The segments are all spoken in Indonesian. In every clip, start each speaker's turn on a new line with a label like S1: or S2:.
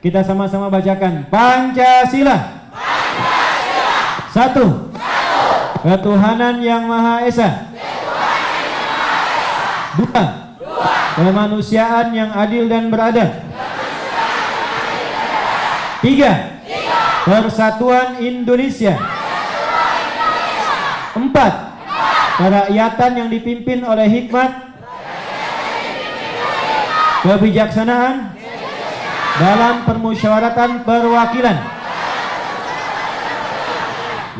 S1: Kita sama-sama bacakan Pancasila.
S2: Pancasila.
S1: Satu.
S2: Satu.
S1: Ketuhanan yang Maha Esa. Dua. Kemanusiaan yang adil dan beradab. Tiga.
S2: Tiga.
S1: Persatuan Indonesia.
S2: Persatuan Indonesia.
S1: Empat.
S2: Empat.
S1: Kerakyatan yang dipimpin oleh hikmat. Kebijaksanaan dalam permusyawaratan perwakilan.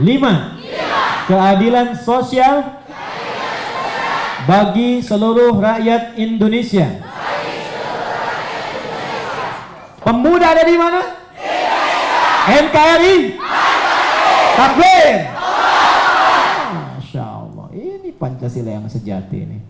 S1: Lima, keadilan sosial bagi seluruh rakyat Indonesia. Pemuda ada di mana? NKRI. Takbir. Masya Allah, ini Pancasila yang sejati ini.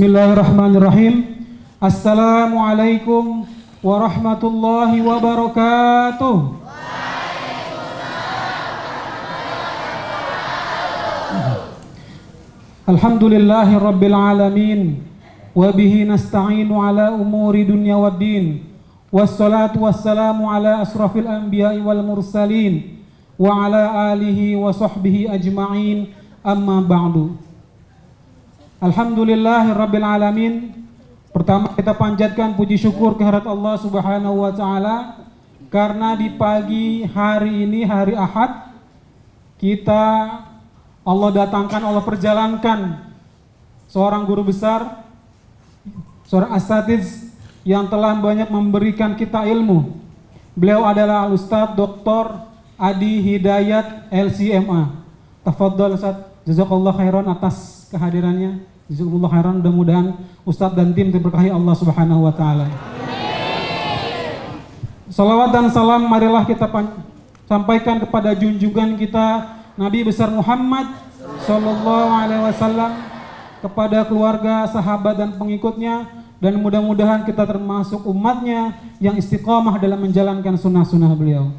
S3: بسم الله الرحمن الرحيم السلام عليكم ورحمة الله وبركاته الحمد لله رب العالمين وبه نستعين على أمور دنيا والدين والصلاة والسلام على أشرف الأنبياء والمرسلين وعلى آله وصحبه أجمعين أما بعد Alhamdulillahirabbil alamin. Pertama kita panjatkan puji syukur kehadirat Allah Subhanahu wa taala karena di pagi hari ini hari Ahad kita Allah datangkan Allah perjalankan seorang guru besar seorang asatiz yang telah banyak memberikan kita ilmu. Beliau adalah Ustadz Dr. Adi Hidayat LCMA. Tafadhol Ustaz, jazakallah khairan atas kehadirannya. Jazakumullah khairan mudah-mudahan Ustadz dan tim diberkahi Allah Subhanahu wa taala. Salawat dan salam marilah kita sampaikan kepada junjungan kita Nabi besar Muhammad sallallahu alaihi wasallam kepada keluarga, sahabat dan pengikutnya dan mudah-mudahan kita termasuk umatnya yang istiqomah dalam menjalankan sunnah-sunnah beliau.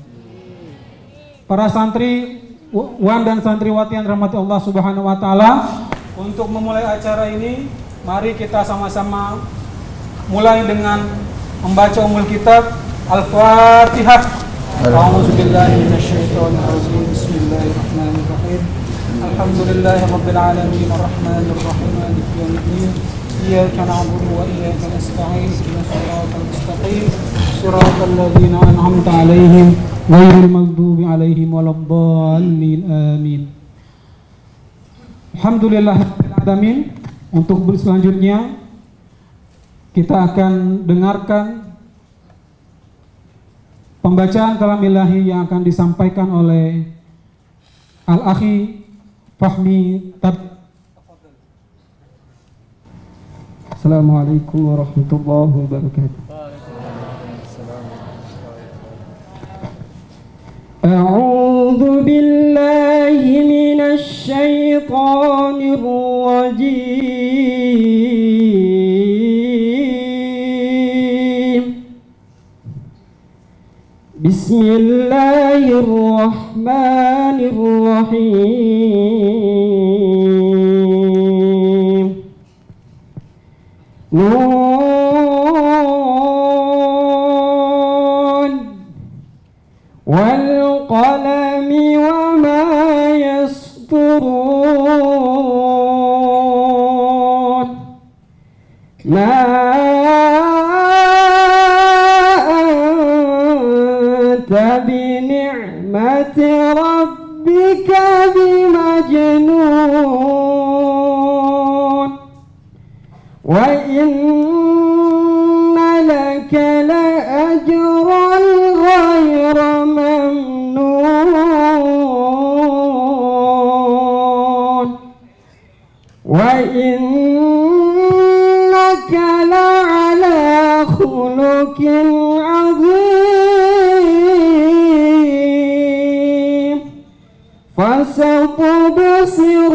S3: Para santri wan dan santriwati yang rahmati Allah Subhanahu wa taala, untuk memulai acara ini, mari kita sama-sama mulai dengan membaca umul kitab Al-Fatihah. A'udzubillahi minasyaitonirrajim. Bismillahirrahmanirrahim. Alhamdulillahi rabbil alamin arrahmanir rahim maliki yaumiddin. Iyyaka na'budu wa iyyaka nasta'in. Ihdinas siratal mustaqim. Siratal ladzina an'amta 'alaihim ghairil maghdubi 'alaihim waladdallin. Amin. Alhamdulillahirrahmanirrahim Untuk selanjutnya Kita akan dengarkan Pembacaan kalam ilahi yang akan disampaikan oleh Al-Akhi Fahmi Tab Assalamualaikum warahmatullahi wabarakatuh أعوذ بالله من الشيطان الرجيم. بسم الله الرحمن الرحيم. ما
S4: فستبصر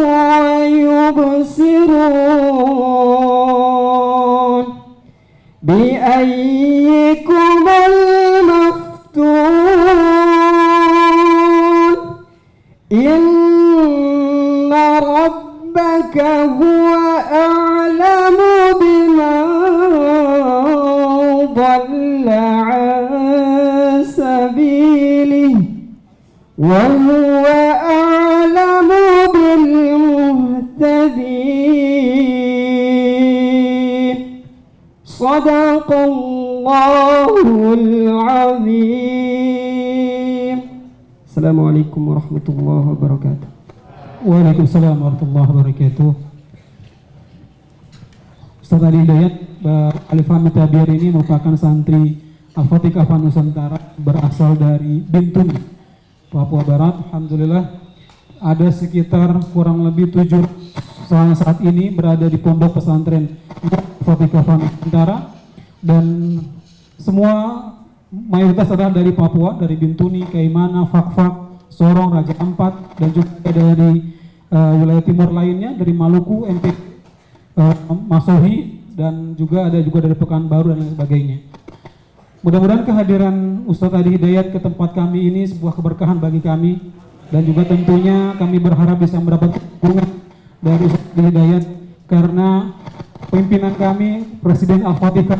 S4: ويبصرون بأيكم المفتون؟ إن ربك هو أعلم بمن ضل عن سبيله وهو صدق الله العظيم السلام عليكم ورحمة الله وبركاته
S3: Waalaikumsalam warahmatullahi wabarakatuh. Ustaz Ali Hidayat Mbak Alifah Mitabir ini merupakan santri Al-Fatihah Nusantara berasal dari Bintuni, Papua Barat. Alhamdulillah ada sekitar kurang lebih tujuh saat saat ini berada di pondok pesantren Al-Fatihah Nusantara dan semua mayoritas adalah dari Papua, dari Bintuni, Kaimana, Fakfak, Sorong, Raja Ampat, dan juga dari uh, wilayah timur lainnya, dari Maluku, MP, uh, Masohi, dan juga ada juga dari Pekanbaru dan lain sebagainya. Mudah-mudahan kehadiran Ustadz Adi Hidayat ke tempat kami ini sebuah keberkahan bagi kami dan juga tentunya kami berharap bisa mendapat dukungan dari Ustadz Adi Hidayat karena pimpinan kami Presiden Al-Fatihah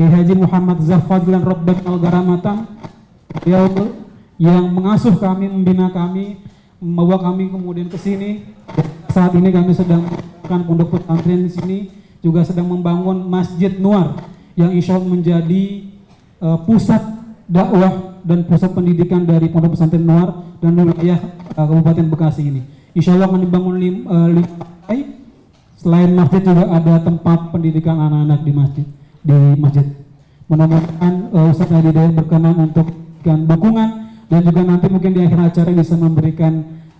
S3: Haji Muhammad Zafadlan Al-Garamatan beliau yang mengasuh kami, membina kami, membawa kami kemudian ke sini. Saat ini kami sedang melakukan pondok pesantren di sini, juga sedang membangun Masjid Nuar yang insya Allah menjadi uh, pusat dakwah dan pusat pendidikan dari pondok pesantren Nuar dan wilayah uh, Kabupaten Bekasi ini. Insya Allah akan dibangun lim, uh, lima lantai. Selain masjid juga ada tempat pendidikan anak-anak di masjid di masjid. Mudah-mudahan uh, Ustaz Adi Dayat berkenan untuk memberikan dukungan dan juga nanti mungkin di akhir acara bisa memberikan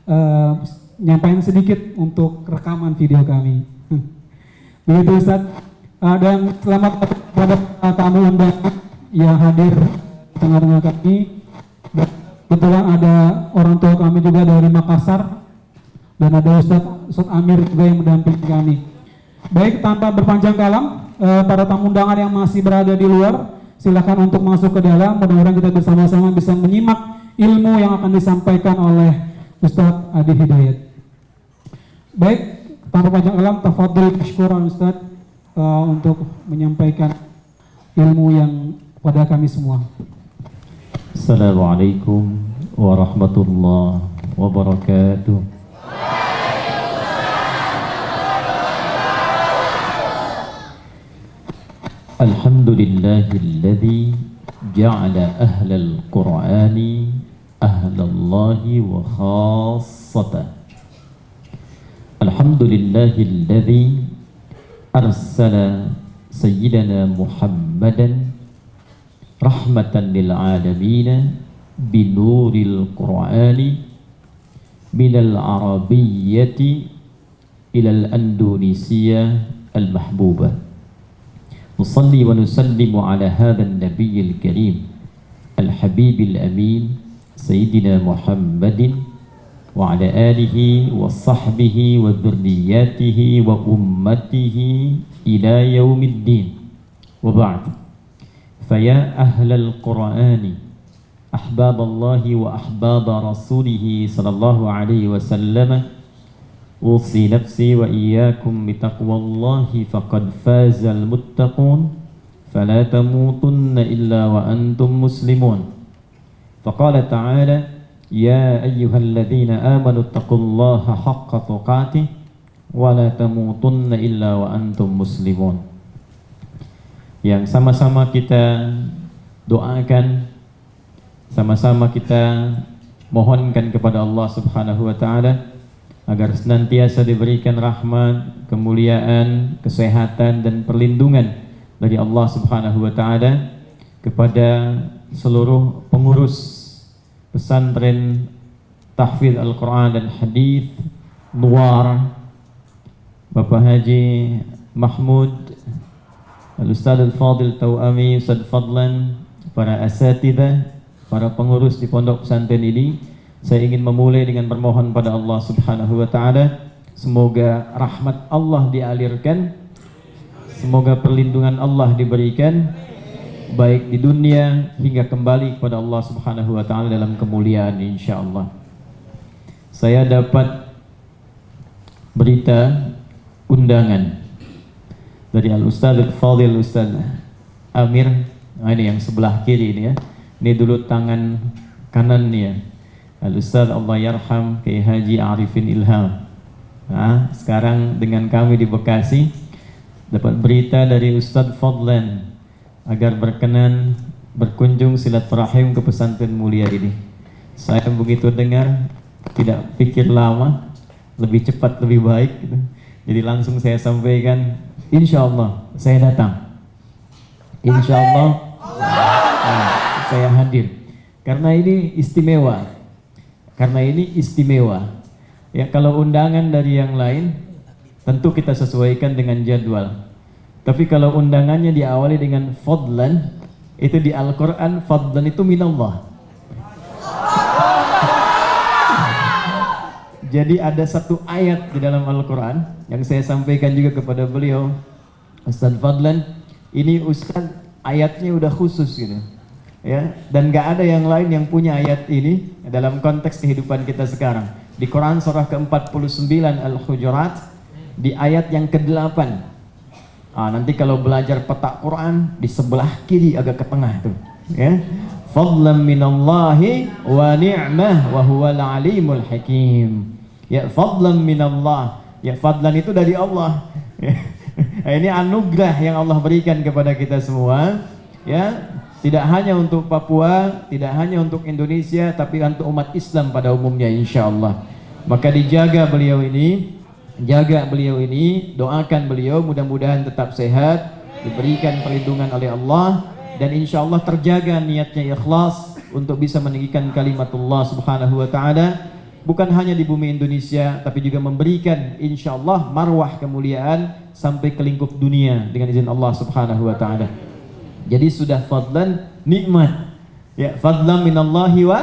S3: uh, sedikit untuk rekaman video kami. Begitu Ustaz. Uh, dan selamat kepada uh, tamu undangan yang hadir di tengah-tengah kami. Kebetulan ada orang tua kami juga dari Makassar dan ada Ustaz, Ustaz Amir juga yang mendampingi kami. Baik, tanpa berpanjang kalam, uh, para tamu undangan yang masih berada di luar, silakan untuk masuk ke dalam. Mudah-mudahan kita bersama-sama bisa menyimak ilmu yang akan disampaikan oleh Ustadz Adi Hidayat. Baik, tanpa panjang alam, tafadhol syukuran Ustadz uh, untuk menyampaikan ilmu yang pada kami semua.
S1: Assalamualaikum warahmatullahi wabarakatuh. الحمد لله الذي جعل أهل القرآن أهل الله وخاصته. الحمد لله الذي أرسل سيدنا محمدا رحمة للعالمين بنور القرآن من العربية إلى الأندونيسية المحبوبة. نصلي ونسلم على هذا النبي الكريم الحبيب الأمين سيدنا محمد وعلى آله وصحبه وذرياته وأمته إلى يوم الدين. وبعد فيا أهل القرآن أحباب الله وأحباب رسوله صلى الله عليه وسلم. أوصي نفسي وإياكم بتقوى الله فقد فاز المتقون. فلا تموتن إلا وأنتم مسلمون. فقال تعالى يا أيها الذين آمنوا اتقوا الله حق تقاته ولا تموتن إلا وأنتم مسلمون. Yang sama-sama kita doakan Sama-sama kita mohonkan kepada Allah Subhanahu wa taala agar senantiasa diberikan rahmat, kemuliaan, kesehatan dan perlindungan dari Allah Subhanahu wa taala kepada seluruh pengurus pesantren tahfidz Al-Qur'an dan hadis Nuar Bapak Haji Mahmud Al-Ustaz Al-Fadil Tauami Ustaz Fadlan para asatidah para pengurus di pondok pesantren ini saya ingin memulai dengan bermohon pada Allah Subhanahu wa taala semoga rahmat Allah dialirkan semoga perlindungan Allah diberikan baik di dunia hingga kembali kepada Allah Subhanahu wa taala dalam kemuliaan insyaallah. Saya dapat berita undangan dari Al Ustaz Al Fadil Ustaz Amir. Nah ini yang sebelah kiri ini ya ini dulu tangan kanan nih ya. Al Ustaz Allah Yarham Kiai Haji Arifin Ilham. Nah, sekarang dengan kami di Bekasi dapat berita dari Ustaz Fadlan agar berkenan berkunjung silaturahim ke pesantren mulia ini. Saya begitu dengar tidak pikir lama lebih cepat lebih baik gitu. jadi langsung saya sampaikan insya Allah saya datang. Insya Allah. Nah, saya hadir. Karena ini istimewa. Karena ini istimewa. Ya kalau undangan dari yang lain tentu kita sesuaikan dengan jadwal. Tapi kalau undangannya diawali dengan fadlan itu di Al-Quran fadlan itu minallah. Jadi ada satu ayat di dalam Al-Quran yang saya sampaikan juga kepada beliau, Ustaz Fadlan. Ini Ustaz ayatnya udah khusus gitu, ya. Dan gak ada yang lain yang punya ayat ini dalam konteks kehidupan kita sekarang. Di Quran surah ke-49 Al-Hujurat di ayat yang ke-8. Ah, nanti kalau belajar peta Quran di sebelah kiri agak ke tengah tuh, ya. Fadlan minallahi wa ni'mah wa huwal alimul hakim ya fadlan minallah ya fadlan itu dari Allah ini anugerah yang Allah berikan kepada kita semua ya tidak hanya untuk Papua tidak hanya untuk Indonesia tapi untuk umat Islam pada umumnya insya Allah maka dijaga beliau ini jaga beliau ini doakan beliau mudah-mudahan tetap sehat diberikan perlindungan oleh Allah dan insya Allah terjaga niatnya ikhlas untuk bisa meninggikan kalimatullah subhanahu wa ta'ala. Bukan hanya di bumi Indonesia tapi juga memberikan insya Allah marwah kemuliaan sampai ke lingkup dunia dengan izin Allah subhanahu wa ta'ala jadi sudah fadlan nikmat. Ya fadlan minallahi wa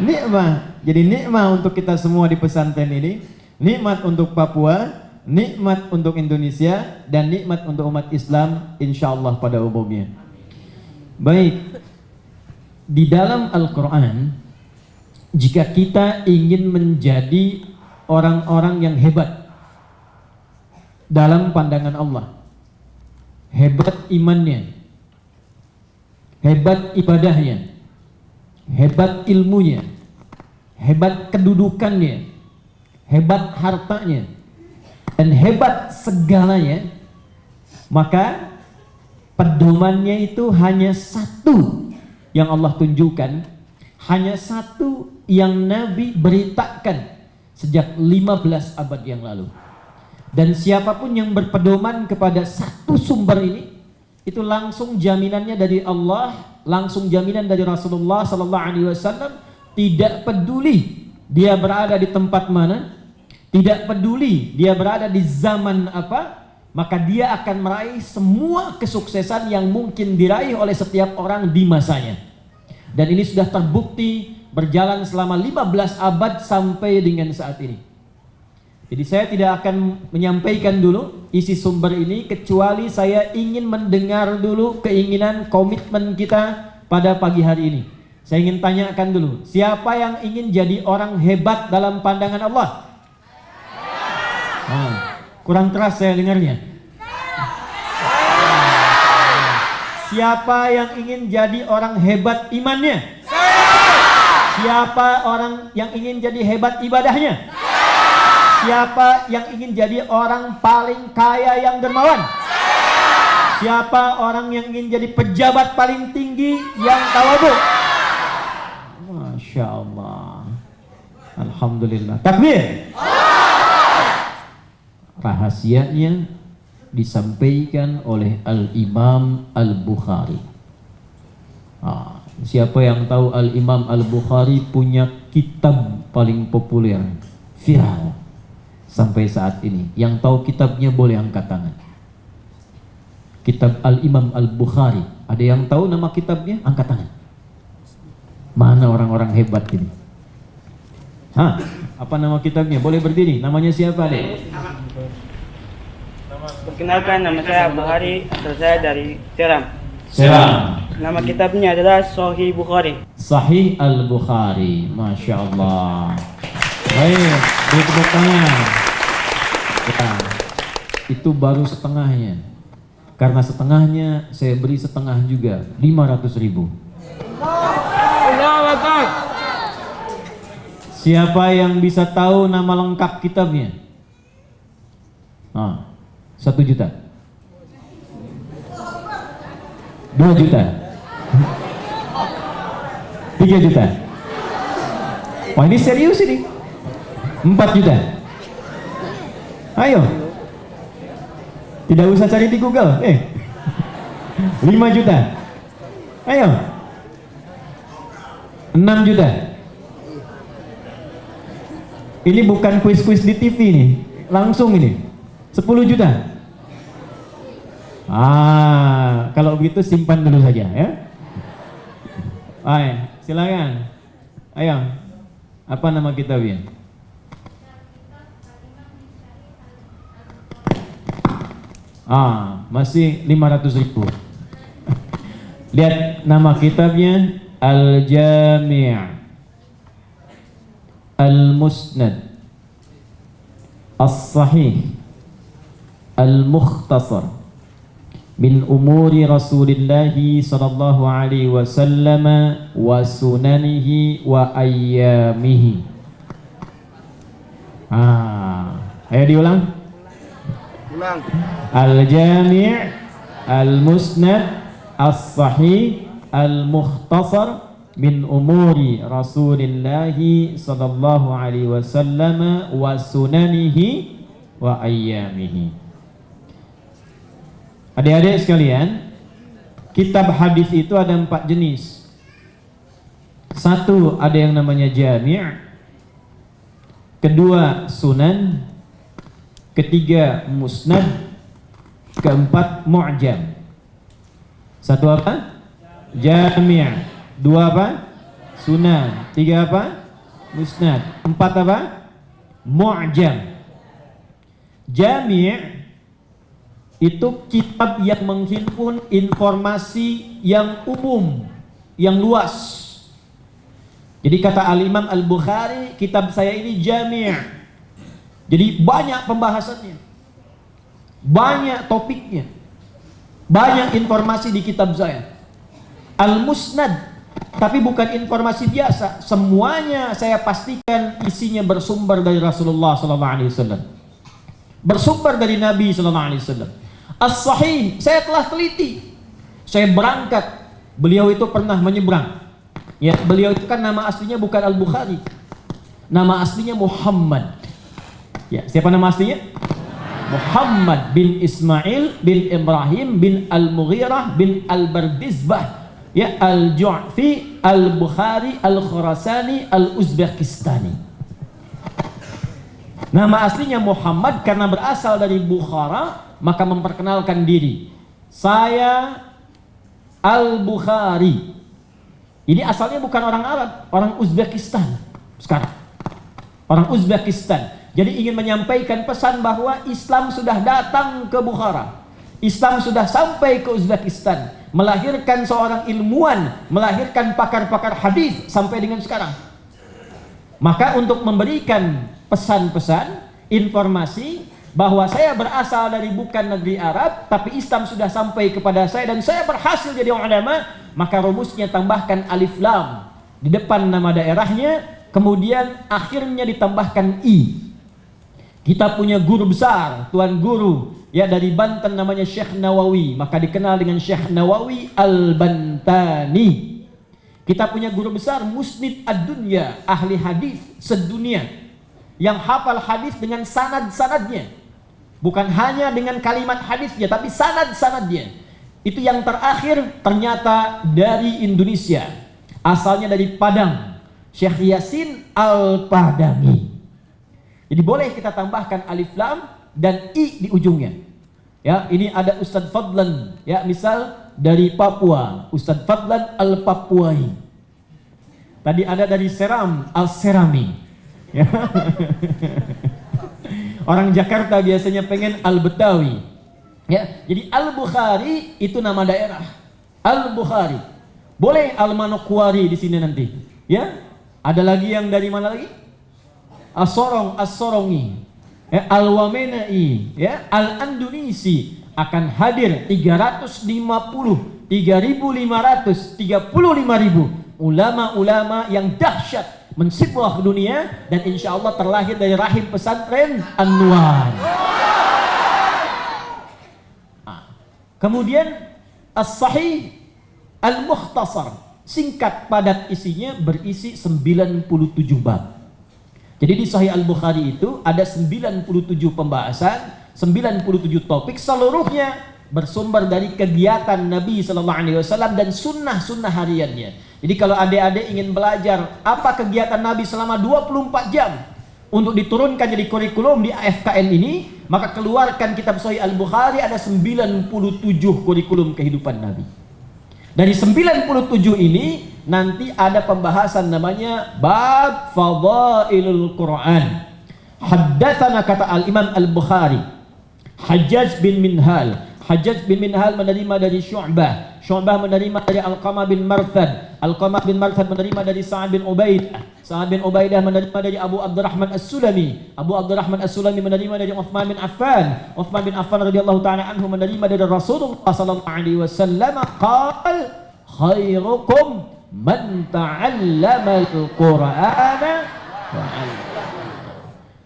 S1: nikmah jadi nikmat untuk kita semua di pesantren ini. Nikmat untuk Papua nikmat untuk Indonesia dan nikmat untuk umat Islam insya Allah pada umumnya. Baik. Di dalam Al-Quran jika kita ingin menjadi orang-orang yang hebat dalam pandangan Allah hebat imannya hebat ibadahnya. Hebat ilmunya. Hebat kedudukannya. Hebat hartanya. Dan hebat segalanya maka pedomannya itu hanya satu yang Allah tunjukkan. Hanya satu yang Nabi beritakan sejak 15 abad yang lalu. Dan siapa pun yang berpedoman kepada satu sumber ini, itu langsung jaminannya dari Allah, langsung jaminan dari Rasulullah Sallallahu Alaihi Wasallam. Tidak peduli dia berada di tempat mana, tidak peduli dia berada di zaman apa, maka dia akan meraih semua kesuksesan yang mungkin diraih oleh setiap orang di masanya. Dan ini sudah terbukti berjalan selama 15 abad sampai dengan saat ini. Jadi saya tidak akan menyampaikan dulu isi sumber ini kecuali saya ingin mendengar dulu keinginan komitmen kita pada pagi hari ini. Saya ingin tanyakan dulu, siapa yang ingin jadi orang hebat dalam pandangan Allah? Nah, kurang keras saya dengarnya. Siapa yang ingin jadi orang hebat imannya? Siapa orang yang ingin jadi hebat ibadahnya? Siapa yang ingin jadi orang paling kaya yang dermawan? Siapa orang yang ingin jadi pejabat paling tinggi yang tawabu? Masya Allah. Alhamdulillah. Takbir. Rahasianya disampaikan oleh Al-Imam Al-Bukhari. Ah, siapa yang tahu Al-Imam Al-Bukhari punya kitab paling populer, viral sampai saat ini. Yang tahu kitabnya boleh angkat tangan. Kitab Al-Imam Al-Bukhari. Ada yang tahu nama kitabnya? Angkat tangan. Mana orang-orang hebat ini? Hah? Apa nama kitabnya? Boleh berdiri. Namanya siapa, Dek?
S5: Perkenalkan nama saya Bukhari, asal saya dari Seram.
S1: Seram.
S5: Nama kitabnya adalah Sahih Bukhari.
S1: Sahih Al-Bukhari. Masya Allah. Baik, beri tepuk tangan. Ya, itu baru setengahnya. Karena setengahnya saya beri setengah juga, 500 ribu. Siapa yang bisa tahu nama lengkap kitabnya? Ah, satu juta. Dua juta. Tiga juta. Wah ini serius ini. Empat juta. Ayo. Tidak usah cari di Google. Eh. Lima juta. Ayo. Enam juta. Ini bukan kuis-kuis di TV nih. Langsung ini. Sepuluh juta. Ah, kalau begitu simpan dulu saja ya. Ayo, silakan. Ayo. Apa nama kitabnya? Ah, masih 500 ribu. Lihat nama kitabnya Al-Jami' Al-Musnad As-Sahih Al-Mukhtasar min umuri Rasulillah sallallahu alaihi wasallam wa sunanihi wa ayyamihi. Ah, ayo diulang.
S5: Ulang.
S1: Al-Jami' Al-Musnad As-Sahih Al-Mukhtasar min umuri Rasulillah sallallahu alaihi wasallam wa sunanihi wa ayyamihi. Adik-adik sekalian, kitab hadis itu ada empat jenis. Satu ada yang namanya jami', kedua sunan, ketiga musnad, keempat mu'jam. Satu apa? Jami'. Dua apa? Sunan. Tiga apa? Musnad. Empat apa? Mu'jam. Jami' itu kitab yang menghimpun informasi yang umum, yang luas. Jadi kata Al-Imam Al-Bukhari, kitab saya ini jami'. Jadi banyak pembahasannya. Banyak topiknya. Banyak informasi di kitab saya. Al-Musnad, tapi bukan informasi biasa. Semuanya saya pastikan isinya bersumber dari Rasulullah SAW. Bersumber dari Nabi SAW. As-Sahih, saya telah teliti. Saya berangkat. Beliau itu pernah menyeberang. Ya, beliau itu kan nama aslinya bukan Al-Bukhari. Nama aslinya Muhammad. Ya, siapa nama aslinya? Muhammad bin Ismail bin Ibrahim bin Al-Mughirah bin Al-Bardizbah. Ya, Al-Ju'fi, Al-Bukhari, Al-Khurasani, Al-Uzbekistani. Nama aslinya Muhammad karena berasal dari Bukhara, maka memperkenalkan diri. Saya Al-Bukhari. Ini asalnya bukan orang Arab, orang Uzbekistan sekarang. Orang Uzbekistan. Jadi ingin menyampaikan pesan bahwa Islam sudah datang ke Bukhara. Islam sudah sampai ke Uzbekistan. Melahirkan seorang ilmuwan, melahirkan pakar-pakar hadis sampai dengan sekarang. Maka untuk memberikan pesan-pesan, informasi bahwa saya berasal dari bukan negeri Arab, tapi Islam sudah sampai kepada saya dan saya berhasil jadi ulama, maka rumusnya tambahkan alif lam di depan nama daerahnya, kemudian akhirnya ditambahkan i. Kita punya guru besar, tuan guru ya dari Banten namanya Syekh Nawawi, maka dikenal dengan Syekh Nawawi Al-Bantani. Kita punya guru besar Musnid ad-dunya, ahli hadis sedunia yang hafal hadis dengan sanad-sanadnya. Bukan hanya dengan kalimat hadisnya tapi sanad-sanadnya. Itu yang terakhir ternyata dari Indonesia. Asalnya dari Padang. Syekh Yasin Al-Padangi. Jadi boleh kita tambahkan alif lam dan i di ujungnya. Ya, ini ada Ustadz Fadlan, ya, misal dari Papua, Ustadz Fadlan Al-Papuai. Tadi ada dari Seram Al-Serami. Ya. Orang Jakarta biasanya pengen Al-Betawi. Ya, jadi Al-Bukhari itu nama daerah. Al-Bukhari. Boleh Al-Manokwari di sini nanti. Ya. Ada lagi yang dari mana lagi? As-Sorong, As-Sorongi. Ya, Al-Wamenai, ya, Al-Andunisi akan hadir 350 3.500 35.000 ulama-ulama yang dahsyat mensibuah dunia dan insya Allah terlahir dari rahim pesantren Anwar. Ah. Kemudian As-Sahih Al-Mukhtasar singkat padat isinya berisi 97 bab. Jadi di Sahih Al-Bukhari itu ada 97 pembahasan, 97 topik seluruhnya bersumber dari kegiatan Nabi Sallallahu Alaihi Wasallam dan sunnah-sunnah hariannya. Jadi kalau adik-adik ingin belajar apa kegiatan Nabi selama 24 jam untuk diturunkan jadi kurikulum di AFKN ini, maka keluarkan kitab Sahih Al-Bukhari ada 97 kurikulum kehidupan Nabi. Dari 97 ini nanti ada pembahasan namanya bab fadailul Quran. Haddatsana kata Al-Imam Al-Bukhari. Hajjaj bin Minhal. Hajjaj bin Minhal menerima dari Syu'bah. Syu'bah menerima dari Al-Qamah bin Marthad. Al-Qamah bin Marthad menerima dari Sa'ad bin Ubaidah. Sa'ad bin Ubaidah menerima dari Abu Abdurrahman As-Sulami. Abu Abdurrahman As-Sulami menerima dari Uthman bin Affan. Uthman bin Affan radhiyallahu taala anhu menerima dari Rasulullah sallallahu alaihi wasallam qal khairukum man ta'allama al-Qur'ana.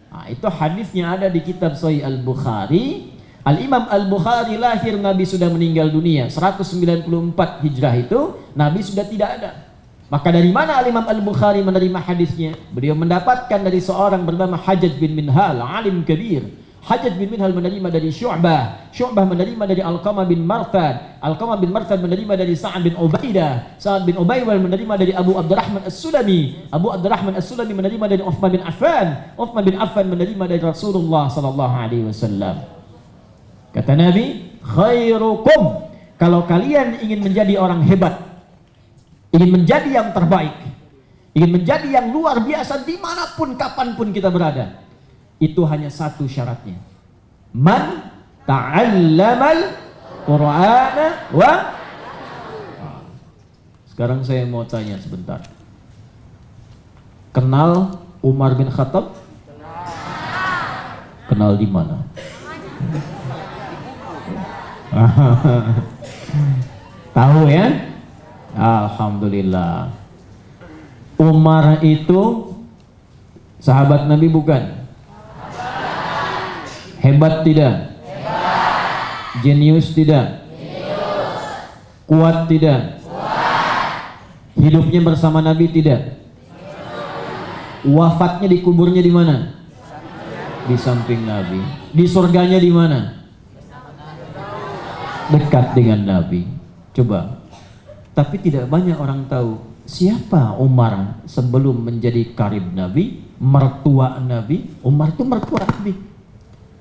S1: Nah, itu hadisnya ada di kitab Sahih Al-Bukhari. Al-Imam Al-Bukhari lahir Nabi sudah meninggal dunia 194 Hijrah itu Nabi sudah tidak ada. Maka dari mana Al-Imam Al-Bukhari menerima hadisnya? Beliau mendapatkan dari seorang bernama Hajjaj bin Minhal, alim kabir. Hajjaj bin Minhal menerima dari Syu'bah. Syu'bah menerima dari Al-Qamah bin Marthad. Al-Qamah bin Marthad menerima dari Sa'ad bin Ubaidah. Sa'ad bin Ubaidah menerima dari Abu Abdurrahman As-Sulami. Abu Abdurrahman As-Sulami menerima dari Uthman bin Affan. Uthman bin Affan menerima dari Rasulullah sallallahu alaihi wasallam. Kata Nabi, khairukum kalau kalian ingin menjadi orang hebat, ingin menjadi yang terbaik, ingin menjadi yang luar biasa di mana pun kapan pun kita berada, itu hanya satu syaratnya. Man ta'allamal Qur'ana wa Sekarang saya mau tanya sebentar. Kenal Umar bin Khattab? Kenal di mana? Tahu ya? Alhamdulillah. Umar itu sahabat Nabi bukan? Hebat tidak? Jenius tidak? Kuat tidak? Hidupnya bersama Nabi tidak? Wafatnya dikuburnya di mana? Di samping Nabi. Di surganya di mana? Dekat dengan Nabi. Coba. Tapi tidak banyak orang tahu siapa Umar sebelum menjadi karib Nabi, mertua Nabi. Umar itu mertua Nabi.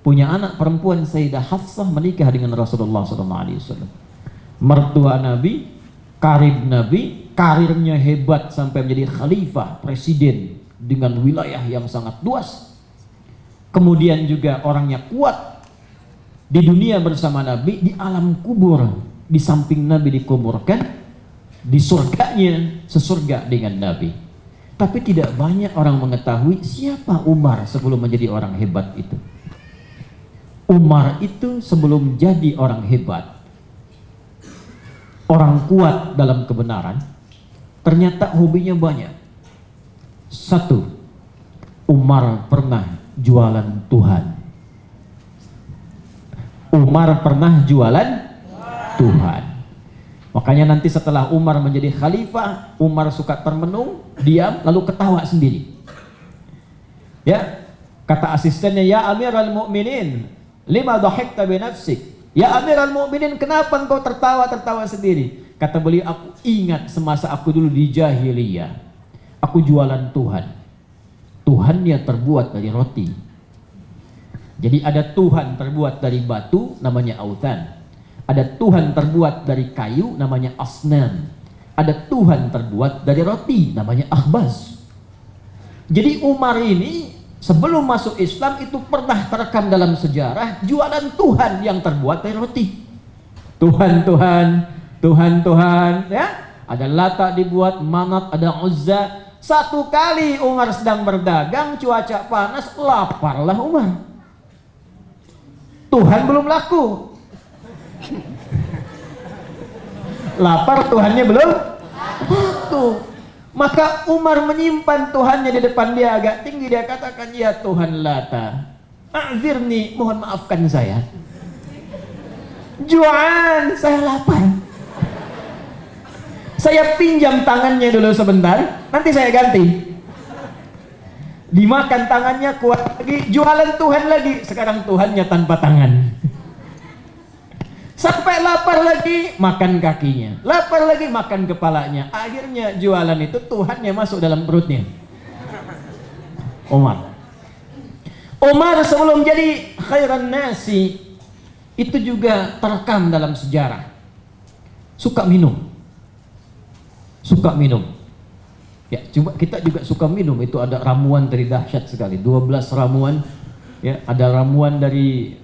S1: Punya anak perempuan Sayyidah Hafsah menikah dengan Rasulullah SAW. Mertua Nabi, karib Nabi, karirnya hebat sampai menjadi khalifah, presiden dengan wilayah yang sangat luas. Kemudian juga orangnya kuat di dunia bersama Nabi, di alam kubur, di samping Nabi dikuburkan, di surganya sesurga dengan Nabi. Tapi tidak banyak orang mengetahui siapa Umar sebelum menjadi orang hebat itu. Umar itu sebelum jadi orang hebat, orang kuat dalam kebenaran, ternyata hobinya banyak. Satu, Umar pernah jualan Tuhan. Umar pernah jualan Tuhan. Makanya nanti setelah Umar menjadi khalifah, Umar suka termenung, diam, lalu ketawa sendiri. Ya, kata asistennya, ya Amirul Mukminin, lima dhahikta bi nafsik. Ya Amirul Mukminin, kenapa engkau tertawa-tertawa sendiri? Kata beliau, aku ingat semasa aku dulu di jahiliyah. Aku jualan Tuhan. Tuhannya terbuat dari roti. Jadi ada Tuhan terbuat dari batu, namanya autan. Ada Tuhan terbuat dari kayu namanya asnan. Ada Tuhan terbuat dari roti namanya akhbaz. Jadi Umar ini sebelum masuk Islam itu pernah terekam dalam sejarah jualan Tuhan yang terbuat dari roti. Tuhan Tuhan, Tuhan Tuhan ya. Ada Lata dibuat, Manat, ada Uzza. Satu kali Umar sedang berdagang, cuaca panas, laparlah Umar. Tuhan belum laku, lapar Tuhannya belum laku maka Umar menyimpan Tuhannya di depan dia agak tinggi dia katakan ya Tuhan Lata a'zirni mohon maafkan saya. Juan saya lapar. Saya pinjam tangannya dulu sebentar nanti saya ganti. Dimakan tangannya kuat lagi jualan Tuhan lagi. Sekarang Tuhannya tanpa tangan Sampai lapar lagi, makan kakinya. Lapar lagi, makan kepalanya. Akhirnya jualan itu Tuhannya masuk dalam perutnya. Umar. Umar sebelum jadi khairan nasi, itu juga terekam dalam sejarah. Suka minum. Suka minum. Ya, coba kita juga suka minum. Itu ada ramuan dari dahsyat sekali. 12 ramuan. Ya, ada ramuan dari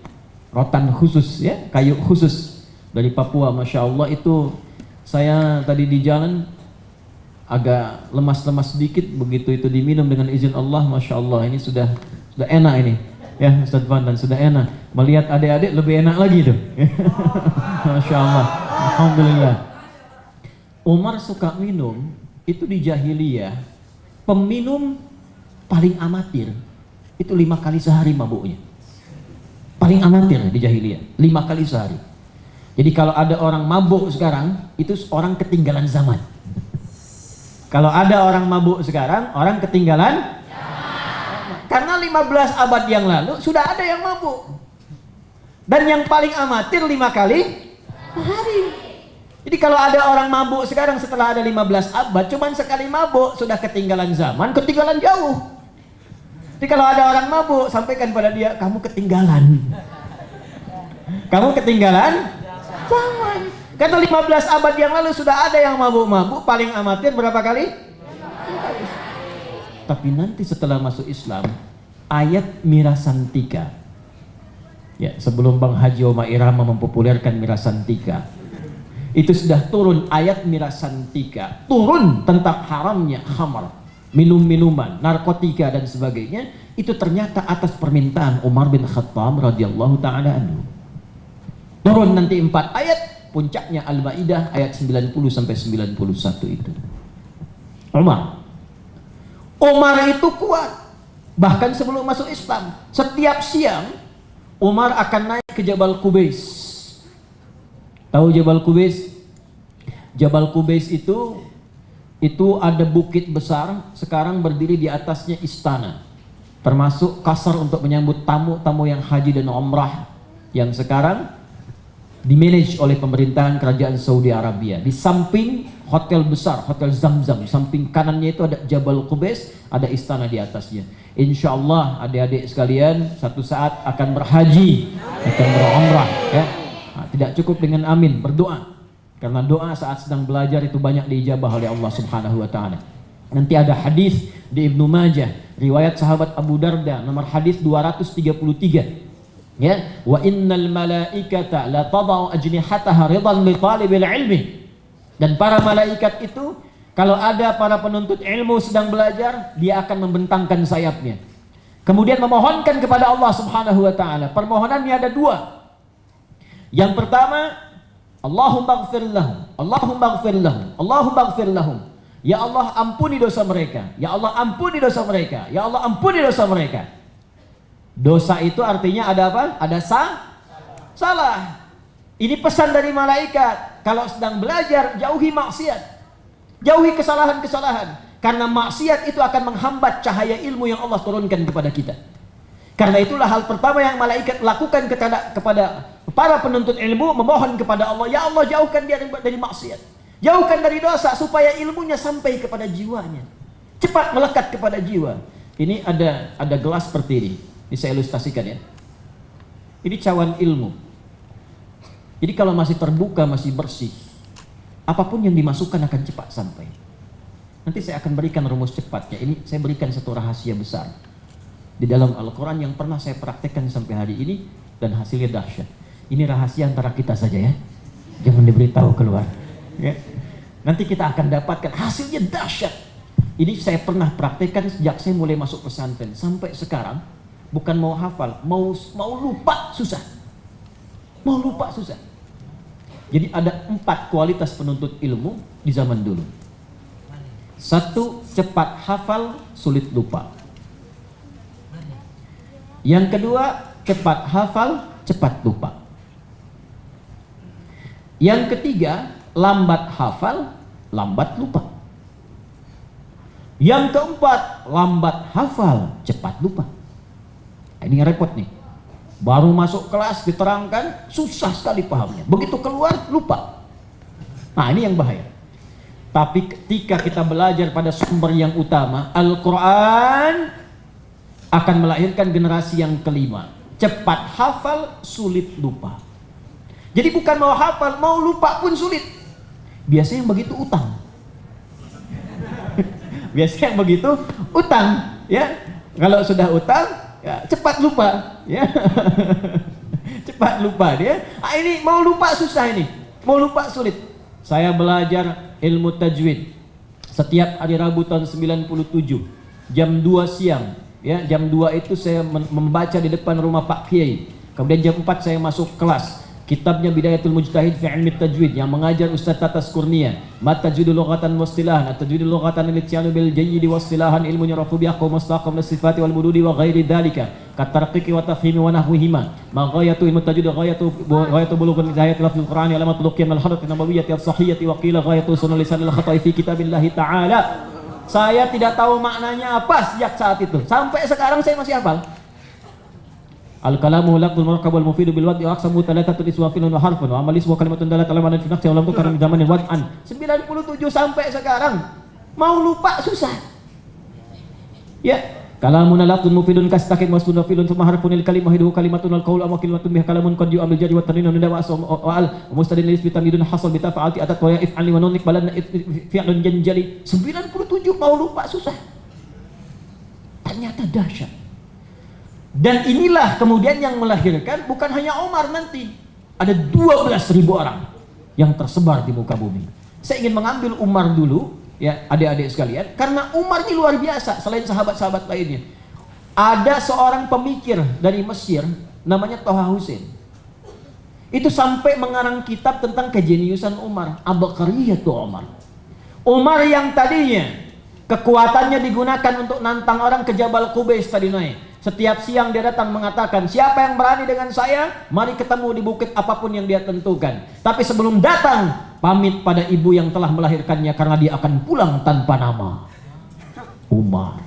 S1: rotan khusus ya kayu khusus dari Papua Masya Allah. Itu saya tadi di jalan agak lemas-lemas sedikit begitu itu diminum dengan izin Allah Masya Allah. Ini sudah sudah enak ini ya Ustaz Van dan sudah enak. Melihat adik-adik lebih enak lagi tuh. Masya Allah. Alhamdulillah. Umar suka minum itu di jahiliyah peminum paling amatir itu lima kali sehari mabuknya paling amatir di jahiliyah lima kali sehari. Jadi kalau ada orang mabuk sekarang itu orang ketinggalan zaman. Kalau ada orang mabuk sekarang orang ketinggalan karena 15 abad yang lalu sudah ada yang mabuk. Dan yang paling amatir lima kali sehari. Jadi kalau ada orang mabuk sekarang setelah ada 15 abad cuman sekali mabuk sudah ketinggalan zaman ketinggalan jauh jadi kalau ada orang mabuk, sampaikan pada dia, kamu ketinggalan. Kamu ketinggalan? Zaman. Kata 15 abad yang lalu sudah ada yang mabuk-mabuk, paling amatir berapa kali? Tapi nanti setelah masuk Islam, ayat Mirasantika. Ya, sebelum Bang Haji Oma Irama mempopulerkan Mirasantika, itu sudah turun ayat Mirasantika, turun tentang haramnya khamar minum-minuman, narkotika dan sebagainya itu ternyata atas permintaan Umar bin Khattab radhiyallahu taala anhu. Turun nanti empat ayat, puncaknya Al-Maidah ayat 90 sampai 91 itu. Umar. Umar itu kuat. Bahkan sebelum masuk Islam, setiap siang Umar akan naik ke Jabal Kubais. Tahu Jabal Kubais? Jabal Kubais itu itu ada bukit besar sekarang berdiri di atasnya istana. Termasuk kasar untuk menyambut tamu-tamu yang haji dan umrah yang sekarang dimanage oleh pemerintahan kerajaan Saudi Arabia. Di samping hotel besar hotel Zamzam samping kanannya itu ada Jabal Qubais ada istana di atasnya. Insya Allah adik-adik sekalian satu saat akan berhaji akan berumrah ya. Nah, tidak cukup dengan amin berdoa karena doa saat sedang belajar itu banyak diijabah oleh Allah Subhanahu wa taala. Nanti ada hadis di Ibnu Majah, riwayat sahabat Abu Darda nomor hadis 233. Ya, wa innal malaikata la tadau ajnihataha ridan li talibil ilmi. Dan para malaikat itu kalau ada para penuntut ilmu sedang belajar, dia akan membentangkan sayapnya. Kemudian memohonkan kepada Allah Subhanahu wa taala. Permohonannya ada dua. Yang pertama, Allahumma gfir lahum Allahumma gfir lahum Allahumma gfir Ya Allah ampuni dosa mereka Ya Allah ampuni dosa mereka Ya Allah ampuni dosa mereka Dosa itu artinya ada apa? Ada sa salah Ini pesan dari malaikat kalau sedang belajar jauhi maksiat. Jauhi kesalahan-kesalahan. Karena maksiat itu akan menghambat cahaya ilmu yang Allah turunkan kepada kita. Karena itulah hal pertama yang malaikat lakukan kepada, kepada para penuntut ilmu memohon kepada Allah, ya Allah jauhkan dia dari, maksiat. Jauhkan dari dosa supaya ilmunya sampai kepada jiwanya. Cepat melekat kepada jiwa. Ini ada ada gelas seperti ini. Ini saya ilustrasikan ya. Ini cawan ilmu. Jadi kalau masih terbuka, masih bersih, apa pun yang dimasukkan akan cepat sampai. Nanti saya akan berikan rumus cepatnya. Ini saya berikan satu rahasia besar di dalam Al-Quran yang pernah saya praktekkan sampai hari ini dan hasilnya dahsyat. Ini rahasia antara kita saja ya. Jangan diberitahu keluar. Ya. Nanti kita akan dapatkan hasilnya dahsyat. Ini saya pernah praktekkan sejak saya mulai masuk pesantren sampai sekarang. Bukan mau hafal, mau mau lupa susah. Mau lupa susah. Jadi ada empat kualitas penuntut ilmu di zaman dulu. Satu, cepat hafal, sulit lupa. Yang kedua, cepat hafal, cepat lupa. Yang ketiga, lambat hafal, lambat lupa. Yang keempat, lambat hafal, cepat lupa. Nah, ini repot nih. Baru masuk kelas diterangkan, susah sekali pahamnya. Begitu keluar, lupa. Nah ini yang bahaya. Tapi ketika kita belajar pada sumber yang utama, Al-Quran akan melahirkan generasi yang kelima. Cepat hafal, sulit lupa. Jadi bukan mau hafal, mau lupa pun sulit. Biasanya yang begitu utang. Biasanya yang begitu utang, ya. Kalau sudah utang, ya, cepat lupa, ya. cepat lupa dia. Ah, ini mau lupa susah ini, mau lupa sulit. Saya belajar ilmu tajwid setiap hari Rabu tahun 97 jam 2 siang ya jam 2 itu saya membaca di depan rumah Pak Kiai kemudian jam 4 saya masuk kelas kitabnya Bidayatul Mujtahid fi Ilmi Tajwid yang mengajar Ustaz Tatas Kurnia. Mat Tajwidul Lughatan Wastilahan At-Tajwidul Lughatan Al-Ityanu Bil Jayyidi Wastilahan Ilmu Nyarafu Biaqaw Mustaqam Nasifati Wal Bududi Wa Ghairi Dalika Katarqiqi Wa Tafhimi Wa Nahwihima. Ma Ghayatu Ilmu Tajwid Ghayatu Ghayatu Bulughun Zahayat Lafzul Qur'ani Alamat Luqiyam Al-Hadat Nabawiyyati As-Sahiyati Wa Qila Ghayatu Sunan Lisan Al-Khata'i Fi Kitabillahi Ta'ala. Saya tidak tahu maknanya apa sejak saat itu. Sampai sekarang saya masih hafal Al-kalamu lafzul murakkab wal mufidu bil wad'i aqsamu thalathatu iswa wa harfun wa amal iswa kalimatun dalat ala ma'nan fi nafsi wa lam tukar min zamanin wad'an. 97 sampai sekarang mau lupa susah. Ya. Kalamun lafzul mufidun kastakin wasfun wa filun thumma harfun il kalimah hidu kalimatun al qawlu amma kalimatun biha kalamun qad yu'amil jari wa tanwin wa wa al mustadin lis bi tamidun hasal bi tafa'ati atat wa ya'if ali wa nunik balan fi'lun janjali. 97 mau lupa susah. Ternyata dahsyat dan inilah kemudian yang melahirkan bukan hanya Omar nanti. Ada 12 ribu orang yang tersebar di muka bumi. Saya ingin mengambil Umar dulu, ya adik-adik sekalian. Karena Umar ini luar biasa, selain sahabat-sahabat lainnya. Ada seorang pemikir dari Mesir, namanya Toha Hussein. Itu sampai mengarang kitab tentang kejeniusan Umar. Abakariyatu Umar. Umar yang tadinya kekuatannya digunakan untuk nantang orang ke Jabal Qubais tadi naik. Setiap siang dia datang mengatakan, siapa yang berani dengan saya, mari ketemu di bukit apa pun yang dia tentukan. Tapi sebelum datang, pamit pada ibu yang telah melahirkannya karena dia akan pulang tanpa nama. Umar.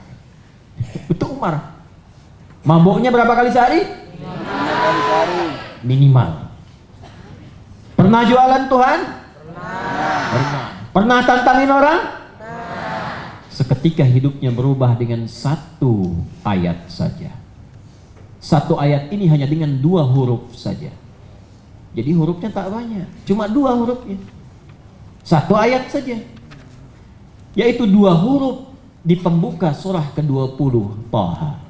S1: Itu Umar. Mabuknya berapa kali sehari? Minimal. Pernah jualan Tuhan? Pernah. Pernah tantangin orang? Seketika hidupnya berubah dengan satu ayat saja. Satu ayat ini hanya dengan dua huruf saja. Jadi hurufnya tak banyak, cuma dua hurufnya. Satu ayat saja. Yaitu dua huruf di pembuka surah ke-20 Taha.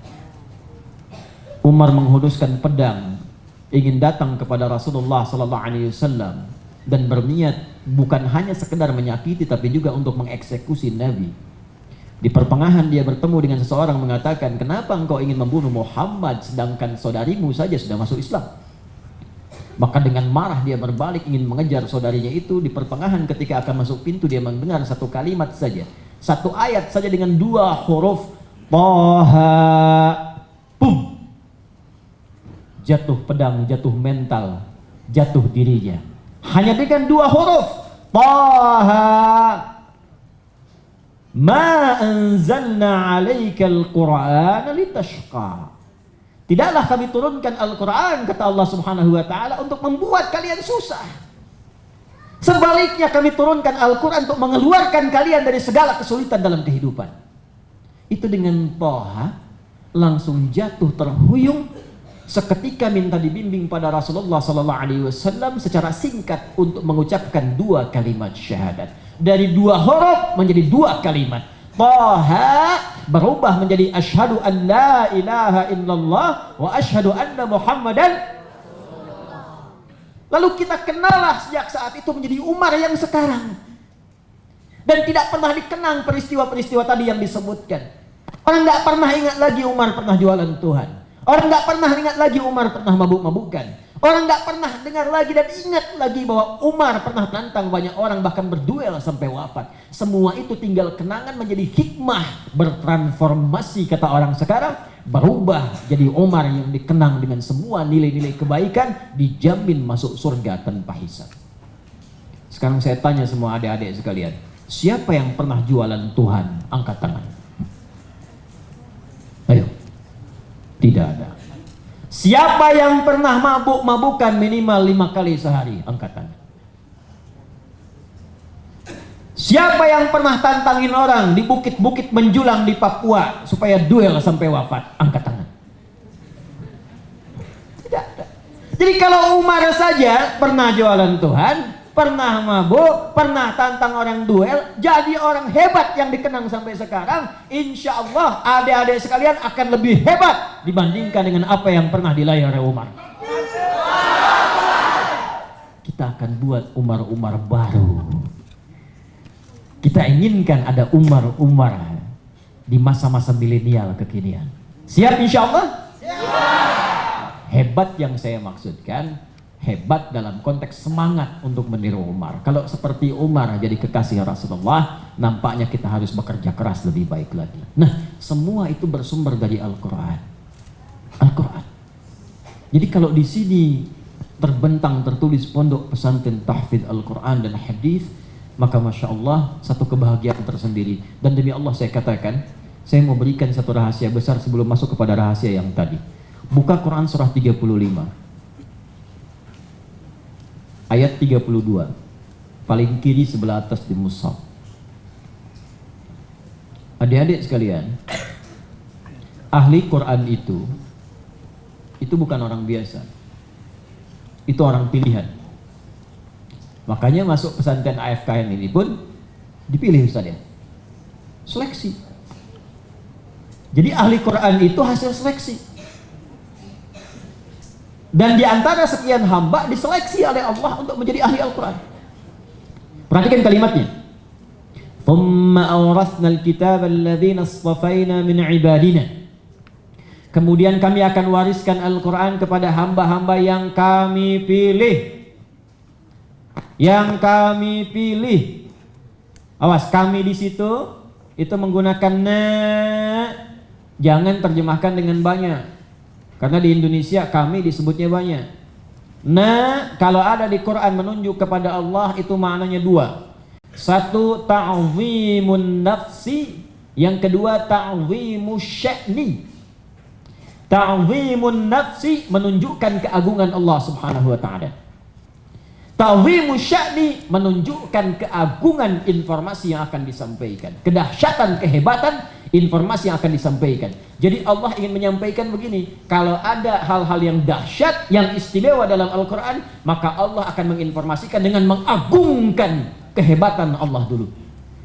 S1: Umar menghuduskan pedang ingin datang kepada Rasulullah sallallahu alaihi wasallam dan berniat bukan hanya sekedar menyakiti tapi juga untuk mengeksekusi Nabi. Di pertengahan dia bertemu dengan seseorang mengatakan, kenapa engkau ingin membunuh Muhammad sedangkan saudarimu saja sudah masuk Islam? Maka dengan marah dia berbalik ingin mengejar saudarinya itu di pertengahan ketika akan masuk pintu dia mendengar satu kalimat saja. Satu ayat saja dengan dua huruf. Toha. Pum. Jatuh pedang, jatuh mental, jatuh dirinya. hanya dengan dua huruf Taha Ma anzalna alaikal Qur'an litashqa. Tidaklah kami turunkan Al-Quran kata Allah subhanahu wa ta'ala untuk membuat kalian susah. Sebaliknya kami turunkan Al-Quran untuk mengeluarkan kalian dari segala kesulitan dalam kehidupan. Itu dengan Toha langsung jatuh terhuyung seketika minta dibimbing pada Rasulullah sallallahu alaihi wasallam secara singkat untuk mengucapkan dua kalimat syahadat. Dari dua huruf menjadi dua kalimat. Taha berubah menjadi asyhadu an la ilaha illallah wa asyhadu anna Muhammadan Lalu kita kenallah sejak saat itu menjadi Umar yang sekarang. Dan tidak pernah dikenang peristiwa-peristiwa tadi yang disebutkan. Orang nggak pernah ingat lagi Umar pernah jualan Tuhan. Orang nggak pernah ingat lagi Umar pernah mabuk-mabukan. Orang nggak pernah dengar lagi dan ingat lagi bahwa Umar pernah nantang banyak orang bahkan berduel sampai wafat. Semua itu tinggal kenangan menjadi hikmah bertransformasi kata orang sekarang berubah jadi Umar yang dikenang dengan semua nilai-nilai kebaikan dijamin masuk surga tanpa hisab. Sekarang saya tanya semua adik-adik sekalian, siapa yang pernah jualan Tuhan? Angkat tangan. Ayo. Tidak ada. Siapa yang pernah mabuk-mabukan minimal lima kali sehari? Angkat. Siapa yang pernah tantangin orang di bukit-bukit menjulang di Papua supaya duel sampai wafat? Angkat tangan. Tidak. Jadi kalau Umar saja pernah jualan Tuhan, pernah mabuk, pernah tantang orang duel, jadi orang hebat yang dikenang sampai sekarang, insya Allah adik-adik sekalian akan lebih hebat dibandingkan dengan apa yang pernah dilayar oleh Umar. Kita akan buat Umar-Umar baru. Kita inginkan ada Umar-Umar di masa-masa milenial kekinian. Siap insya Allah? Hebat yang saya maksudkan, hebat dalam konteks semangat untuk meniru Umar. Kalau seperti Umar jadi kekasih Rasulullah, nampaknya kita harus bekerja keras lebih baik lagi. Nah, semua itu bersumber dari Al-Quran. Al-Quran. Jadi kalau di sini terbentang tertulis pondok pesantren tahfidz Al-Quran dan hadis, maka masya Allah satu kebahagiaan tersendiri. Dan demi Allah saya katakan, saya mau berikan satu rahasia besar sebelum masuk kepada rahasia yang tadi. Buka Quran surah 35 ayat 32 paling kiri sebelah atas di mushaf adik-adik sekalian ahli Quran itu itu bukan orang biasa. Itu orang pilihan. Makanya masuk pesantren AFKN ini pun dipilih Ustaz ya. Seleksi. Jadi ahli Quran itu hasil seleksi dan di antara sekian hamba diseleksi oleh Allah untuk menjadi ahli Al-Quran. Perhatikan kalimatnya. Kemudian kami akan wariskan Al-Quran kepada hamba-hamba yang kami pilih. Yang kami pilih. Awas, kami di situ itu menggunakan na. Jangan terjemahkan dengan banyak. Karena di Indonesia kami disebutnya banyak. Nah, kalau ada di Quran menunjuk kepada Allah itu maknanya dua. Satu ta'zimun nafsi, yang kedua ta'zimu sya'ni. Ta'zimun nafsi menunjukkan keagungan Allah Subhanahu wa taala. Ta'zimu sya'ni menunjukkan keagungan informasi yang akan disampaikan, kedahsyatan, kehebatan informasi yang akan disampaikan. Jadi Allah ingin menyampaikan begini, kalau ada hal-hal yang dahsyat, yang istimewa dalam Al-Quran, maka Allah akan menginformasikan dengan mengagungkan kehebatan Allah dulu.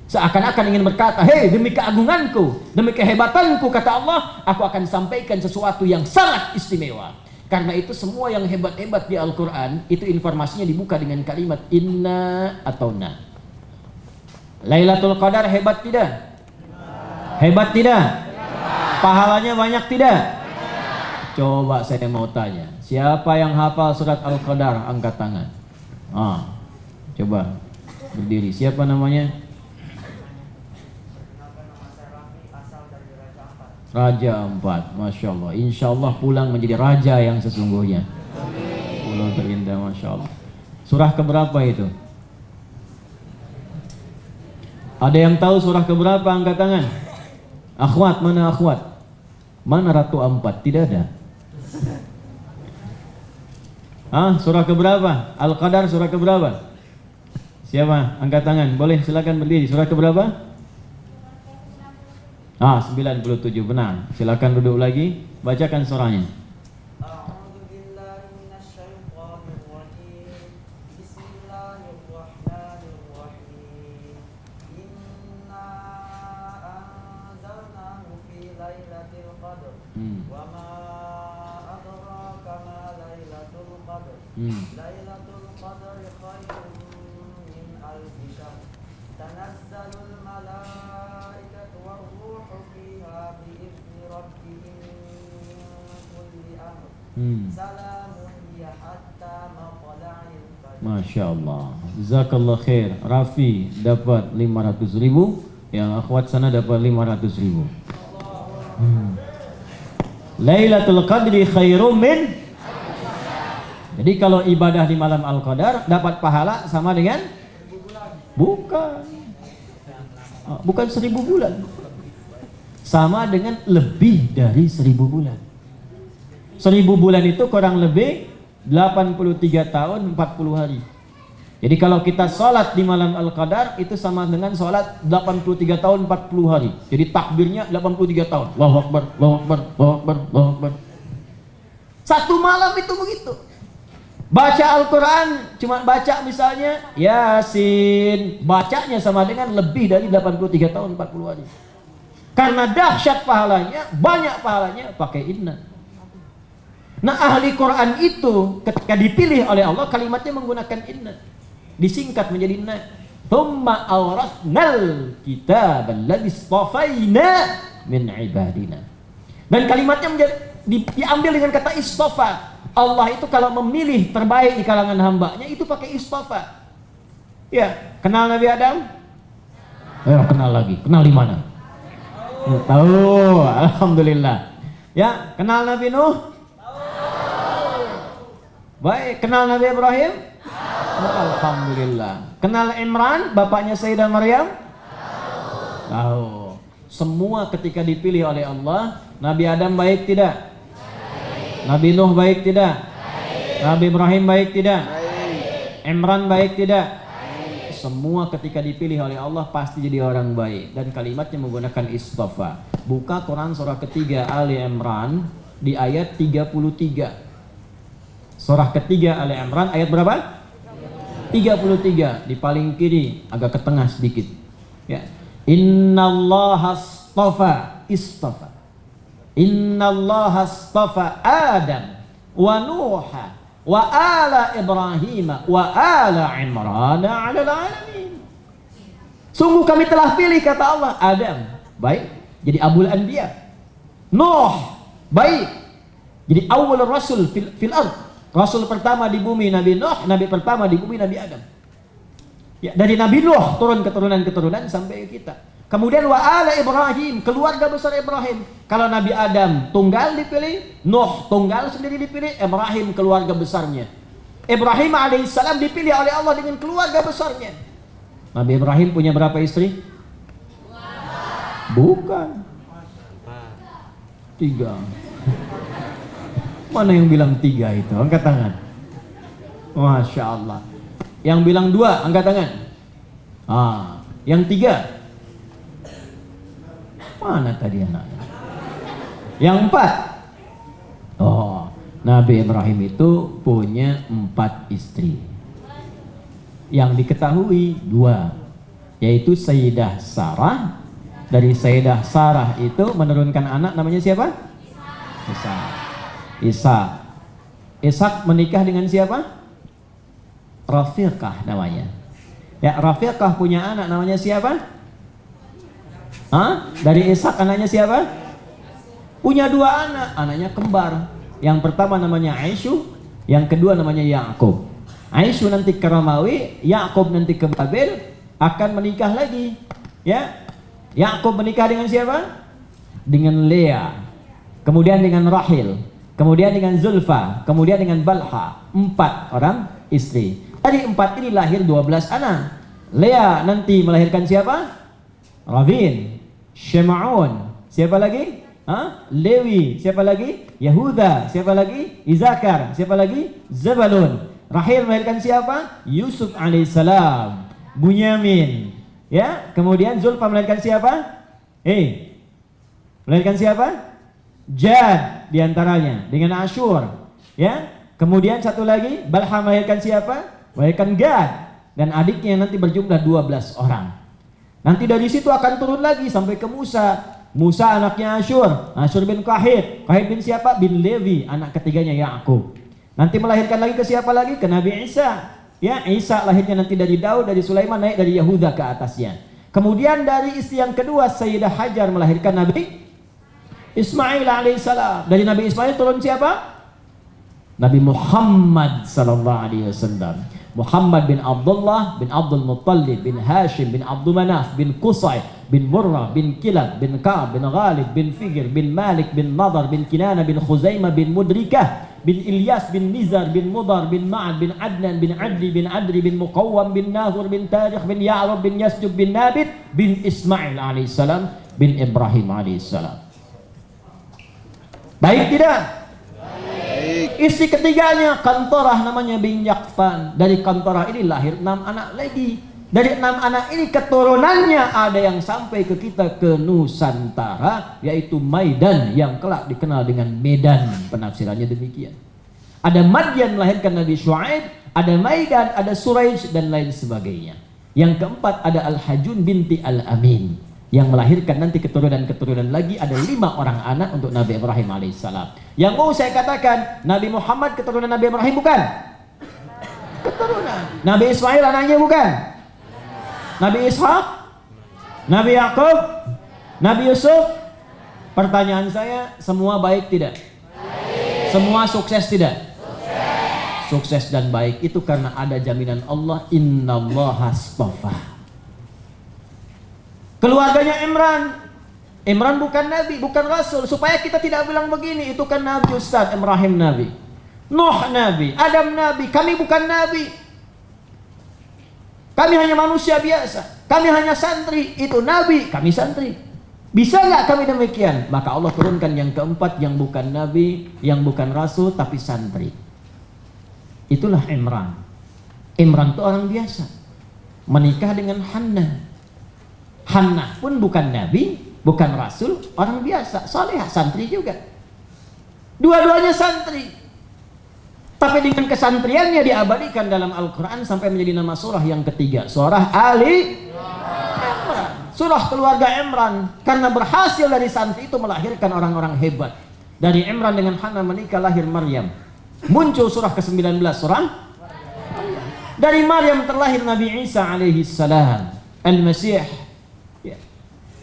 S1: Seakan-akan ingin berkata, hei demi keagunganku, demi kehebatanku, kata Allah, aku akan sampaikan sesuatu yang sangat istimewa. Karena itu semua yang hebat-hebat di Al-Quran, itu informasinya dibuka dengan kalimat inna atau na. Lailatul Qadar hebat tidak? Hebat tidak? Pahalanya banyak tidak? Coba saya mau tanya, siapa yang hafal surat Al-Qadar? Angkat tangan. Ah, coba berdiri. Siapa namanya? Raja Empat, Masya Allah. Insya Allah pulang menjadi raja yang sesungguhnya. Pulau terindah, Masya Allah. Surah keberapa itu? Ada yang tahu surah keberapa? Angkat tangan. Akhwat, mana akhwat? Mana Ratu Ampat? Tidak ada. Ah, surah keberapa? Al-Qadar surah keberapa? Siapa? Angkat tangan. Boleh silakan berdiri. Surah keberapa? Ah, 97 benar. Silakan duduk lagi, bacakan surahnya. Hmm. Hmm. Masya Allah. Zakallah khair. Rafi dapat 500 ribu. Yang akhwat sana dapat 500 ribu. Hmm. Laylatul Qadri khairum min? Jadi kalau ibadah di malam Al-Qadar Dapat pahala sama dengan? Bukan. Oh, bukan seribu bulan. Sama dengan lebih dari seribu bulan. Seribu bulan itu kurang lebih 83 tahun 40 hari. Jadi kalau kita sholat di malam Al-Qadar itu sama dengan sholat 83 tahun 40 hari. Jadi takbirnya 83 tahun. Allahu Akbar, Allahu Akbar, Allahu Akbar, Allahu Akbar. Satu malam itu begitu. Baca Al-Quran, cuma baca misalnya Yasin. Bacanya sama dengan lebih dari 83 tahun 40 hari. Karena dahsyat pahalanya, banyak pahalanya pakai inna. Nah ahli Quran itu ketika dipilih oleh Allah kalimatnya menggunakan inna. Disingkat menjadi inna. Thumma awrathnal kitab alladhi min ibadina. Dan kalimatnya menjadi, di, diambil dengan kata istafa. Allah itu kalau memilih terbaik di kalangan hambanya itu pakai istafa. Ya, kenal Nabi Adam? Ya, kenal lagi. Kenal di mana? Tahu, alhamdulillah. Ya, kenal Nabi Nuh? Baik, kenal Nabi Ibrahim? Oh, Alhamdulillah. Kenal Imran, bapaknya Sayyidah Maryam? Tahu. Semua ketika dipilih oleh Allah, Nabi Adam baik tidak? Nabi Nuh baik tidak? Nabi Ibrahim baik tidak? Imran baik tidak? Semua ketika dipilih oleh Allah pasti jadi orang baik dan kalimatnya menggunakan istafa. Buka Quran surah ketiga Ali Imran di ayat 33. Surah ketiga Ali Imran ayat berapa? 33 di paling kiri agak ke tengah sedikit. Ya. Innallaha astafa istafa. Innallaha astafa Adam wa Nuha wa ala Ibrahim wa ala Imran ala alamin. Sungguh kami telah pilih kata Allah Adam baik jadi abul anbiya. Nuh baik jadi awal rasul fil, fil ard Rasul pertama di bumi Nabi Nuh, Nabi pertama di bumi Nabi Adam. Ya, dari Nabi Nuh turun keturunan-keturunan sampai kita. Kemudian wa ala Ibrahim, keluarga besar Ibrahim. Kalau Nabi Adam tunggal dipilih, Nuh tunggal sendiri dipilih, Ibrahim keluarga besarnya. Ibrahim alaihissalam dipilih oleh Allah dengan keluarga besarnya. Nabi Ibrahim punya berapa istri? Bukan. Tiga. Mana yang bilang tiga itu? Angkat tangan. Masya Allah. Yang bilang dua, angkat tangan. Ah, yang tiga. Mana tadi anaknya? Yang empat. Oh, Nabi Ibrahim itu punya empat istri. Yang diketahui dua, yaitu Sayyidah Sarah. Dari Sayyidah Sarah itu menurunkan anak namanya siapa? Isa. Ishak menikah dengan siapa? Rafiqah namanya. Ya, Rafiqah punya anak namanya siapa? Hah? Dari Ishak anaknya siapa? Punya dua anak, anaknya kembar. Yang pertama namanya Aisyu, yang kedua namanya Yakub. Aisyu nanti ke Romawi, Yakub nanti ke Babel, akan menikah lagi. Ya, Yakub menikah dengan siapa? Dengan Lea. Kemudian dengan Rahil. Kemudian dengan Zulfa. Kemudian dengan Balha. Empat orang istri. Dari empat ini lahir 12 anak. Lea nanti melahirkan siapa? Ravin, Shema'un. Siapa lagi? Hah? Lewi. Siapa lagi? Yahuda. Siapa lagi? Izakar. Siapa lagi? Zabalun. Rahil melahirkan siapa? Yusuf alaihissalam. Bunyamin. Ya, kemudian Zulfa melahirkan siapa? Eh, melahirkan siapa? Jad di antaranya dengan Ashur. Ya, kemudian satu lagi Balha melahirkan siapa? Melahirkan Gad dan adiknya nanti berjumlah 12 orang. Nanti dari situ akan turun lagi sampai ke Musa. Musa anaknya Ashur, Ashur bin Kahit. Kahit bin siapa? Bin Levi, anak ketiganya Yakub. Nanti melahirkan lagi ke siapa lagi? Ke Nabi Isa. Ya, Isa lahirnya nanti dari Daud, dari Sulaiman naik dari Yahuda ke atasnya. Kemudian dari istri yang kedua Sayyidah Hajar melahirkan Nabi Ismail alaihissalam. Dari Nabi Ismail turun siapa? Nabi Muhammad sallallahu alaihi wasallam. Muhammad bin Abdullah bin Abdul Muttalib bin Hashim bin Abdul Manaf bin Qusay bin Murrah bin Kilab bin Ka'ab bin Ghalib bin Figir bin Malik bin Nadar bin Kinana bin Khuzaimah bin Mudrikah bin Ilyas bin Nizar bin Mudar bin Ma'ad bin Adnan bin Adli bin Adri bin Muqawwam bin Nahur bin Tarikh bin Ya'rab bin Yasjub bin Nabit bin Ismail alaihissalam bin Ibrahim alaihissalam. Baik tidak? Istri ketiganya kantorah namanya bin Yakfan. Dari kantorah ini lahir enam anak lagi. Dari enam anak ini keturunannya ada yang sampai ke kita ke Nusantara yaitu Maidan yang kelak dikenal dengan Medan penafsirannya demikian. Ada Madian melahirkan Nabi Shu'aib, ada Maidan, ada Suraij dan lain sebagainya. Yang keempat ada Al-Hajun binti Al-Amin yang melahirkan nanti keturunan-keturunan lagi ada lima orang anak untuk Nabi Ibrahim alaihissalam. Yang mau saya katakan Nabi Muhammad keturunan Nabi Ibrahim bukan? Keturunan. Nabi Ismail anaknya bukan? Nabi Ishak? Nabi Yakub? Nabi Yusuf? Pertanyaan saya semua baik tidak? Semua sukses tidak? Sukses dan baik itu karena ada jaminan Allah innallaha astafa. Keluarganya Imran. Imran bukan nabi, bukan rasul. Supaya kita tidak bilang begini, itu kan nabi Ustaz, Ibrahim nabi. Nuh nabi, Adam nabi, kami bukan nabi. Kami hanya manusia biasa. Kami hanya santri, itu nabi, kami santri. Bisa nggak kami demikian? Maka Allah turunkan yang keempat yang bukan nabi, yang bukan rasul tapi santri. Itulah Imran. Imran itu orang biasa. Menikah dengan Hannah. Hannah pun bukan nabi, bukan rasul, orang biasa, soleh, santri juga. Dua-duanya santri. Tapi dengan kesantriannya diabadikan dalam Al-Quran sampai menjadi nama surah yang ketiga. Surah Ali. Surah keluarga Imran. Karena berhasil dari santri itu melahirkan orang-orang hebat. Dari Imran dengan Hana menikah lahir Maryam. Muncul surah ke-19 surah. Dari Maryam terlahir Nabi Isa alaihi salam. Al-Masih.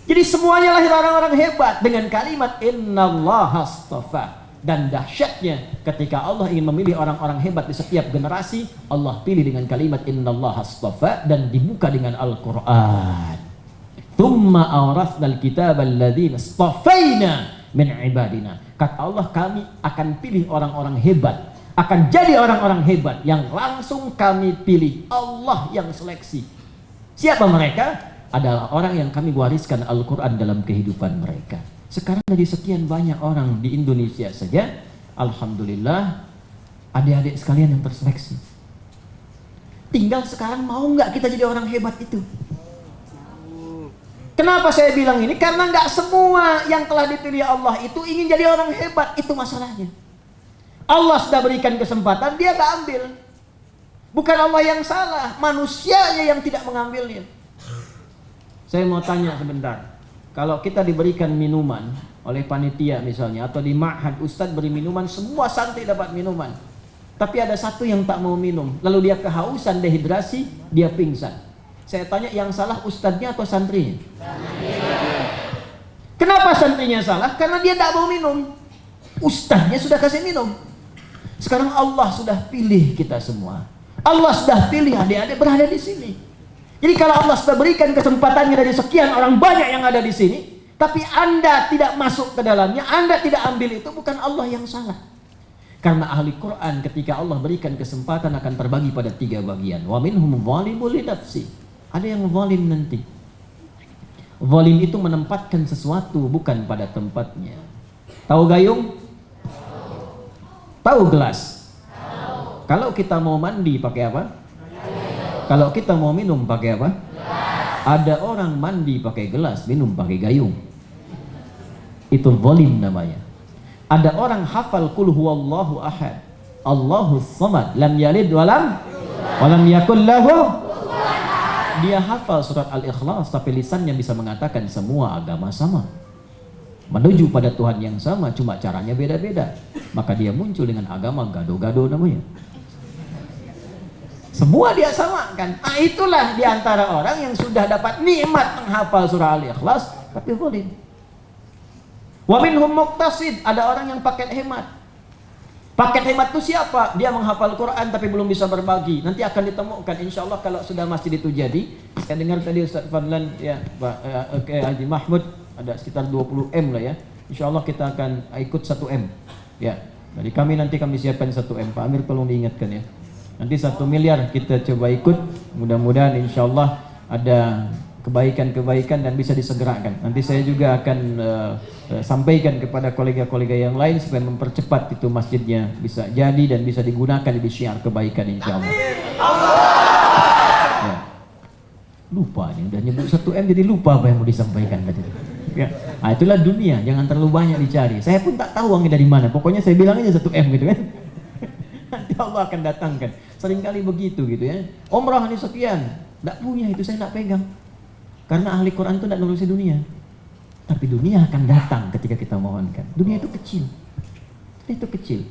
S1: Jadi semuanya lahir orang-orang hebat dengan kalimat innallaha astafa dan dahsyatnya ketika Allah ingin memilih orang-orang hebat di setiap generasi Allah pilih dengan kalimat innallaha astafa dan dibuka dengan Al-Qur'an. Thumma awrathnal kitab alladzina astafaina min ibadina. Kata Allah kami akan pilih orang-orang hebat akan jadi orang-orang hebat yang langsung kami pilih Allah yang seleksi. Siapa mereka? Adalah orang yang kami wariskan Al-Quran dalam kehidupan mereka. Sekarang dari sekian banyak orang di Indonesia saja, Alhamdulillah, adik-adik sekalian yang terseleksi. Tinggal sekarang mau nggak kita jadi orang hebat itu? Kenapa saya bilang ini? Karena nggak semua yang telah dipilih Allah itu ingin jadi orang hebat, itu masalahnya. Allah sudah berikan kesempatan, dia nggak ambil. Bukan Allah yang salah, manusianya yang tidak mengambilnya. Saya mau tanya sebentar. Kalau kita diberikan minuman oleh panitia misalnya atau di ma'had ustadz beri minuman semua santri dapat minuman. Tapi ada satu yang tak mau minum, lalu dia kehausan, dehidrasi, dia pingsan. Saya tanya yang salah ustadznya atau santrinya? Kenapa santrinya salah? Karena dia tidak mau minum. Ustadznya sudah kasih minum. Sekarang Allah sudah pilih kita semua. Allah sudah pilih adik-adik berada di sini. Jadi kalau Allah sudah berikan kesempatannya dari sekian orang banyak yang ada di sini, tapi Anda tidak masuk ke dalamnya, Anda tidak ambil itu bukan Allah yang salah. Karena ahli Quran ketika Allah berikan kesempatan akan terbagi pada tiga bagian. Wa minhum zalimul li nafsi. Ada yang zalim nanti. Zalim itu menempatkan sesuatu bukan pada tempatnya. Tahu gayung? Tahu gelas? Kalau kita mau mandi pakai apa? Kalau kita mau minum pakai apa? Ada orang mandi pakai gelas, minum pakai gayung. Itu zalim namanya. Ada orang hafal kul huwallahu ahad. Allahu samad, lam yalid walam walam yakul lahu dia hafal surat Al-Ikhlas tapi lisannya bisa mengatakan semua agama sama. Menuju pada Tuhan yang sama cuma caranya beda-beda. Maka dia muncul dengan agama gado-gado namanya. Semua dia samakan. Nah itulah di antara orang yang sudah dapat nikmat menghafal surah Al-Ikhlas tapi zalim. Wa minhum muqtasid, ada orang yang paket hemat. Paket hemat itu siapa? Dia menghafal Quran tapi belum bisa berbagi. Nanti akan ditemukan insya Allah kalau sudah masjid itu jadi. Saya dengar tadi Ustaz Fadlan ya Pak eh, eh, Haji Mahmud ada sekitar 20 M lah ya. Insya Allah kita akan ikut 1 M. Ya. Dari kami nanti kami siapkan 1 M. Pak Amir tolong diingatkan ya. Nanti satu miliar kita coba ikut. Mudah-mudahan insya Allah ada kebaikan-kebaikan dan bisa disegerakan. Nanti saya juga akan uh, uh, sampaikan kepada kolega-kolega yang lain supaya mempercepat itu masjidnya bisa jadi dan bisa digunakan di syiar kebaikan insya Allah. Ya. Lupa nih, udah nyebut satu M jadi lupa apa yang mau disampaikan tadi. Ya. Nah, itulah dunia, jangan terlalu banyak dicari. Saya pun tak tahu uangnya dari mana. Pokoknya saya bilang aja satu M gitu kan. Nanti Allah akan datangkan. Seringkali begitu gitu ya. Umrah ini sekian, tidak punya itu saya tidak pegang. Karena ahli Quran itu tidak nurusi dunia. Tapi dunia akan datang ketika kita mohonkan. Dunia itu kecil. Itu kecil.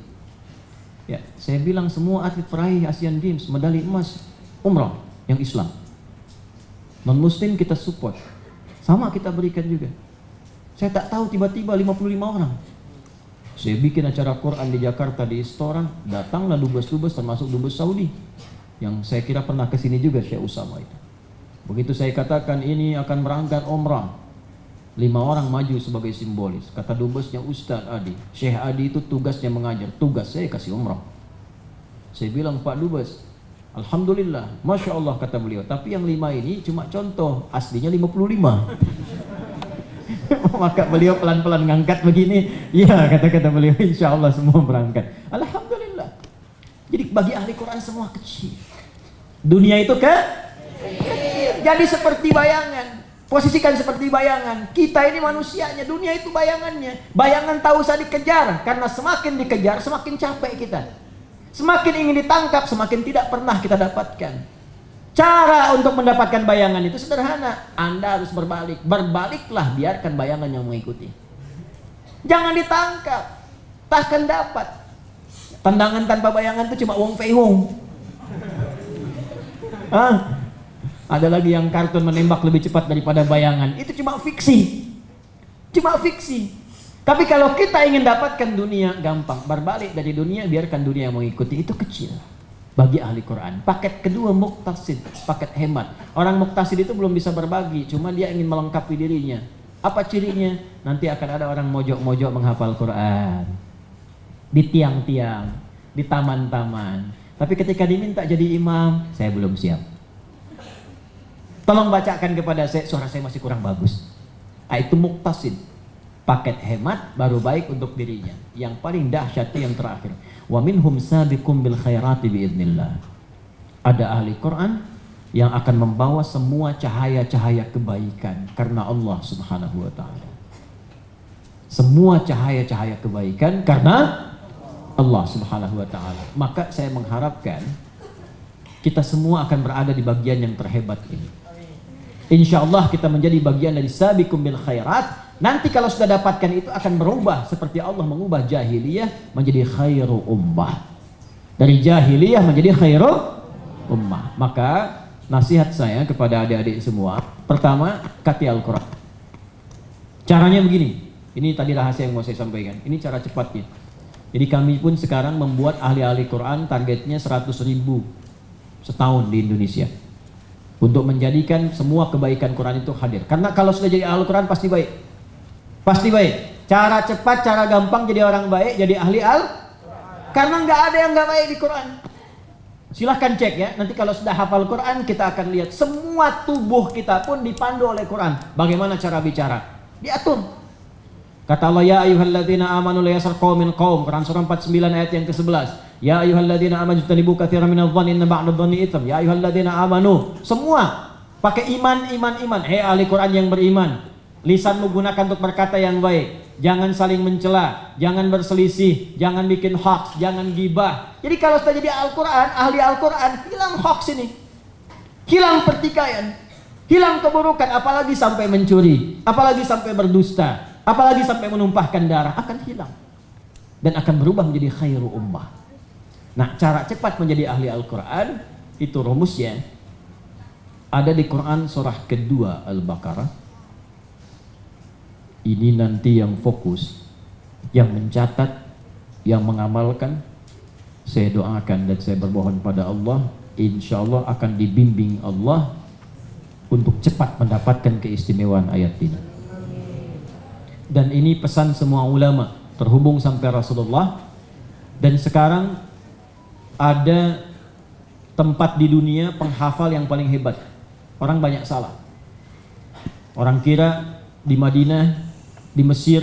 S1: Ya, saya bilang semua atlet peraih Asian Games medali emas umrah yang Islam. Non muslim kita support. Sama kita berikan juga. Saya tak tahu tiba-tiba 55 orang. Saya bikin acara Quran di Jakarta di restoran, datanglah dubes-dubes termasuk dubes Saudi. Yang saya kira pernah ke sini juga Syekh Usama itu. Begitu saya katakan ini akan berangkat umrah, lima orang maju sebagai simbolis. Kata dubesnya Ustadz Adi, Syekh Adi itu tugasnya mengajar, tugas saya kasih umrah. Saya bilang Pak Dubes, Alhamdulillah, Masya Allah kata beliau. Tapi yang lima ini cuma contoh, aslinya 55. Maka beliau pelan-pelan ngangkat begini, ya kata-kata beliau, Insya Allah semua berangkat. Alhamdulillah. Jadi bagi ahli Quran semua kecil. Dunia itu ke jadi seperti bayangan. Posisikan seperti bayangan. Kita ini manusianya, dunia itu bayangannya. Bayangan tak usah dikejar, karena semakin dikejar, semakin capek kita. Semakin ingin ditangkap, semakin tidak pernah kita dapatkan. Cara untuk mendapatkan bayangan itu sederhana. Anda harus berbalik. Berbaliklah, biarkan bayangan yang mengikuti. Jangan ditangkap. Takkan dapat. Tendangan tanpa bayangan itu cuma Wong Fei Hong. Ah, ada lagi yang kartun menembak lebih cepat daripada bayangan. Itu cuma fiksi. Cuma fiksi. Tapi kalau kita ingin dapatkan dunia gampang, berbalik dari dunia biarkan dunia mengikuti itu kecil. Bagi ahli Quran. Paket kedua muktasid, paket hemat. Orang muktasid itu belum bisa berbagi, cuma dia ingin melengkapi dirinya. Apa cirinya? Nanti akan ada orang mojok-mojok menghafal Quran. Di tiang-tiang, di taman-taman. Tapi ketika diminta jadi imam, saya belum siap. Tolong bacakan kepada saya, suara saya masih kurang bagus. Itu muktasid. Paket hemat baru baik untuk dirinya. Yang paling dahsyat itu yang terakhir. Wa minhum sabiqum bil khairati biidnillah. Ada ahli Quran yang akan membawa semua cahaya-cahaya kebaikan karena Allah Subhanahu wa taala. Semua cahaya-cahaya kebaikan karena Allah Subhanahu wa taala. Maka saya mengharapkan kita semua akan berada di bagian yang terhebat ini. Insya Allah kita menjadi bagian dari sabiqum bil khairat. Nanti kalau sudah dapatkan itu akan berubah seperti Allah mengubah jahiliyah menjadi khairu ummah. Dari jahiliyah menjadi khairu ummah. Maka nasihat saya kepada adik-adik semua, pertama kati Al-Qur'an. Caranya begini. Ini tadi rahasia yang mau saya sampaikan. Ini cara cepatnya. Jadi kami pun sekarang membuat ahli-ahli Quran targetnya 100 ribu setahun di Indonesia untuk menjadikan semua kebaikan Quran itu hadir. Karena kalau sudah jadi ahli Quran pasti baik. Pasti baik. Cara cepat, cara gampang jadi orang baik, jadi ahli al. Karena nggak ada yang nggak baik di Quran. Silahkan cek ya. Nanti kalau sudah hafal Quran kita akan lihat semua tubuh kita pun dipandu oleh Quran. Bagaimana cara bicara? Diatur. Kata Allah ya ayyuhalladzina amanu la yasar qaumin qaum Quran surah 49 ayat yang ke-11. Ya ayyuhalladzina amanu tanibu katsiran minadh dhanni inna ba'da dhanni itsam. Ya ayyuhalladzina amanu. Semua pakai iman iman iman. Hei ahli Quran yang beriman. Lisanmu gunakan untuk berkata yang baik. Jangan saling mencela, jangan berselisih, jangan bikin hoax, jangan gibah. Jadi kalau sudah jadi Al-Quran, ahli Al-Quran, hilang hoax ini. Hilang pertikaian, hilang keburukan, apalagi sampai mencuri, apalagi sampai berdusta, apalagi sampai menumpahkan darah, akan hilang. Dan akan berubah menjadi khairu ummah. Nah, cara cepat menjadi ahli Al-Quran, itu rumusnya. Ada di Quran surah kedua Al-Baqarah ini nanti yang fokus, yang mencatat, yang mengamalkan, saya doakan dan saya bermohon pada Allah, insya Allah akan dibimbing Allah untuk cepat mendapatkan keistimewaan ayat ini. Dan ini pesan semua ulama terhubung sampai Rasulullah dan sekarang ada tempat di dunia penghafal yang paling hebat. Orang banyak salah. Orang kira di Madinah di Mesir,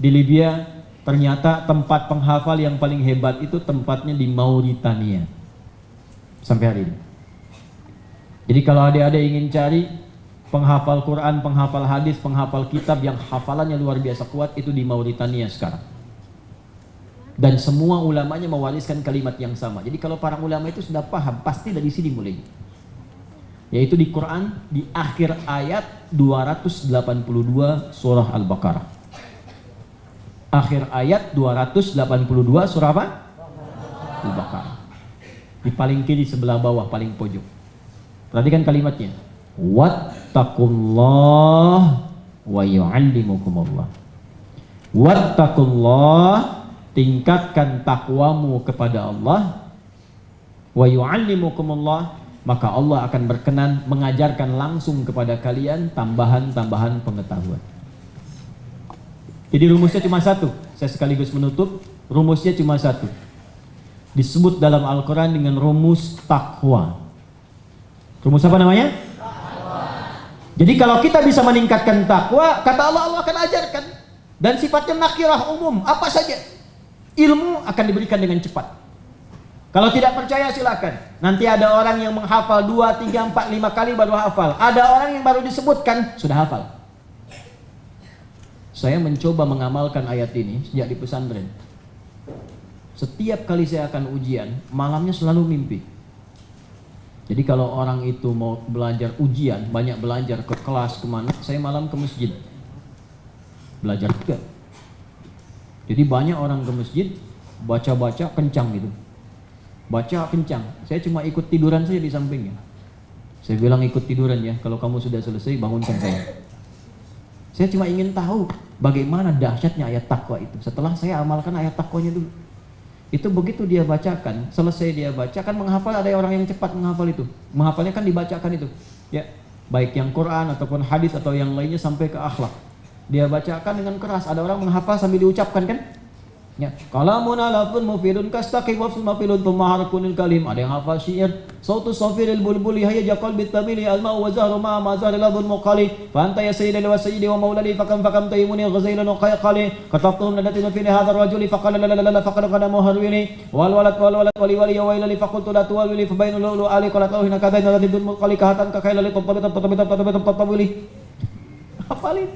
S1: di Libya, ternyata tempat penghafal yang paling hebat itu tempatnya di Mauritania. Sampai hari ini. Jadi kalau adik-adik ingin cari penghafal Quran, penghafal hadis, penghafal kitab yang hafalannya luar biasa kuat itu di Mauritania sekarang. Dan semua ulamanya mewariskan kalimat yang sama. Jadi kalau para ulama itu sudah paham, pasti dari sini mulai. Yaitu di Quran di akhir ayat 282 surah Al-Baqarah. Akhir ayat 282 surah apa? Al-Baqarah. Di paling kiri sebelah bawah paling pojok. Perhatikan kalimatnya. Wattaqullah wa yu'allimukumullah. Wattaqullah tingkatkan takwamu kepada Allah wa yu'allimukumullah maka Allah akan berkenan mengajarkan langsung kepada kalian tambahan-tambahan pengetahuan. Jadi rumusnya cuma satu. Saya sekaligus menutup. Rumusnya cuma satu. Disebut dalam Al-Quran dengan rumus takwa. Rumus apa namanya? Jadi kalau kita bisa meningkatkan takwa, kata Allah Allah akan ajarkan. Dan sifatnya nakirah umum, apa saja. Ilmu akan diberikan dengan cepat. Kalau tidak percaya silakan. Nanti ada orang yang menghafal 2, 3, 4, 5 kali baru hafal. Ada orang yang baru disebutkan sudah hafal. Saya mencoba mengamalkan ayat ini sejak di pesantren. Setiap kali saya akan ujian, malamnya selalu mimpi. Jadi kalau orang itu mau belajar ujian, banyak belajar ke kelas ke mana, saya malam ke masjid. Belajar juga. Jadi banyak orang ke masjid, baca-baca kencang gitu baca kencang. Saya cuma ikut tiduran saja di sampingnya. Saya bilang ikut tiduran ya, kalau kamu sudah selesai bangunkan saya. Saya cuma ingin tahu bagaimana dahsyatnya ayat takwa itu. Setelah saya amalkan ayat takwanya dulu. Itu begitu dia bacakan, selesai dia bacakan menghafal ada orang yang cepat menghafal itu. Menghafalnya kan dibacakan itu. Ya, baik yang Quran ataupun hadis atau yang lainnya sampai ke akhlak. Dia bacakan dengan keras. Ada orang menghafal sambil diucapkan kan? Ya. Kalamun alafun mufidun kastaqi wa mafilun thumma harakunil kalim. Ada yang hafal syair. Sautu safiril bulbuli hayya jaqal bitamili alma wa zahru ma ma zahri ladun muqali. Fa anta ya sayyidi wa sayyidi wa maulali fakam fakam taymuni ghazailan wa qayqali. Kataftuhum nadatin fi hadha ar-rajuli faqala la la la faqad qad muharwini. Wal walad wal walad wali wali ya wailali faqultu la tuwalili fa bainu lulu ali qala tawhina kadaina ladun muqali kahatan ka khailali tatabita tatabita tatabita tatabili. Hafalin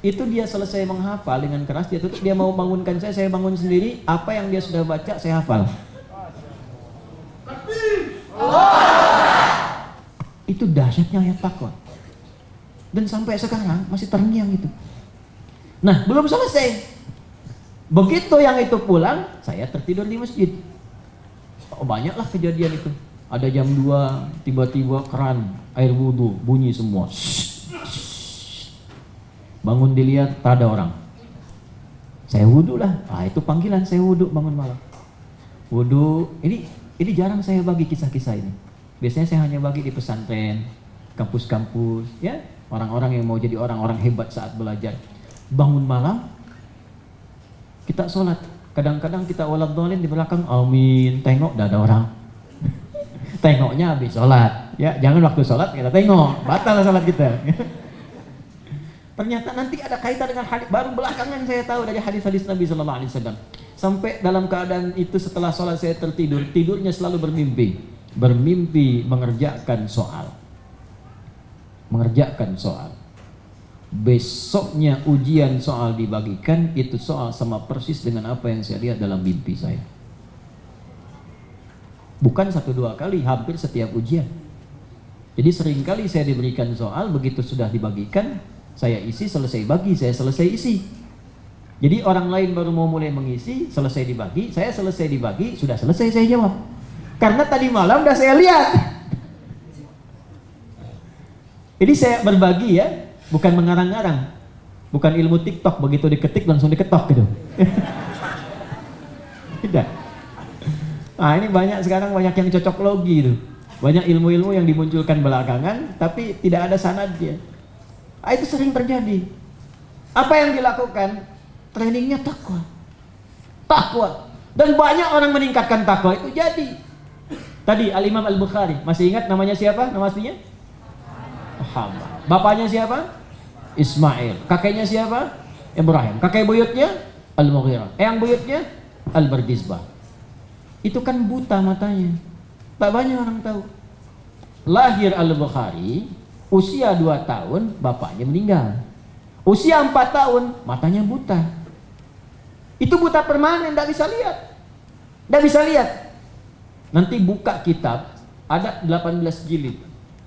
S1: itu dia selesai menghafal dengan keras dia tutup dia mau bangunkan saya saya bangun sendiri apa yang dia sudah baca saya hafal. Itu dahsyatnya ayat takwa. Dan sampai sekarang masih terngiang itu. Nah belum selesai. Begitu yang itu pulang saya tertidur di masjid. Oh, banyaklah kejadian itu. Ada jam 2 tiba-tiba keran air wudhu bunyi semua Bangun dilihat, tak ada orang. Saya wudhu lah. Ah, itu panggilan saya wudhu bangun malam. Wudhu, ini ini jarang saya bagi kisah-kisah ini. Biasanya saya hanya bagi di pesantren, kampus-kampus, ya orang-orang yang mau jadi orang-orang hebat saat belajar. Bangun malam, kita sholat. Kadang-kadang kita waladhdallin di belakang, amin, tengok dah ada orang. Tengoknya habis sholat. Ya, jangan waktu sholat kita tengok, batal sholat kita. Ternyata nanti ada kaitan dengan hadis baru belakangan saya tahu dari hadis-hadis Nabi Sallallahu Alaihi Wasallam. Sampai dalam keadaan itu setelah sholat saya tertidur, tidurnya selalu bermimpi, bermimpi mengerjakan soal, mengerjakan soal. Besoknya ujian soal dibagikan, itu soal sama persis dengan apa yang saya lihat dalam mimpi saya. Bukan satu dua kali, hampir setiap ujian. Jadi sering kali saya diberikan soal, begitu sudah dibagikan, saya isi, selesai bagi, saya selesai isi. Jadi orang lain baru mau mulai mengisi, selesai dibagi, saya selesai dibagi, sudah selesai saya jawab. Karena tadi malam udah saya lihat. Jadi saya berbagi ya, bukan mengarang-arang. Bukan ilmu TikTok, begitu diketik langsung diketok gitu. Tidak. Nah ini banyak sekarang banyak yang cocok logi itu. Banyak ilmu-ilmu yang dimunculkan belakangan, tapi tidak ada sanadnya. Ah, itu sering terjadi. Apa yang dilakukan? Trainingnya takwa. Takwa. Dan banyak orang meningkatkan takwa itu jadi. Tadi Al-Imam Al-Bukhari, masih ingat namanya siapa? Nama aslinya? Muhammad. Bapaknya siapa? Ismail. Kakeknya siapa? Ibrahim. Kakek buyutnya? Al-Mughirah. Eyang buyutnya? Al-Bardizbah. Itu kan buta matanya. Tak banyak orang tahu. Lahir Al-Bukhari Usia 2 tahun bapaknya meninggal. Usia 4 tahun matanya buta. Itu buta permanen, tidak bisa lihat. Tidak bisa lihat. Nanti buka kitab, ada 18 jilid.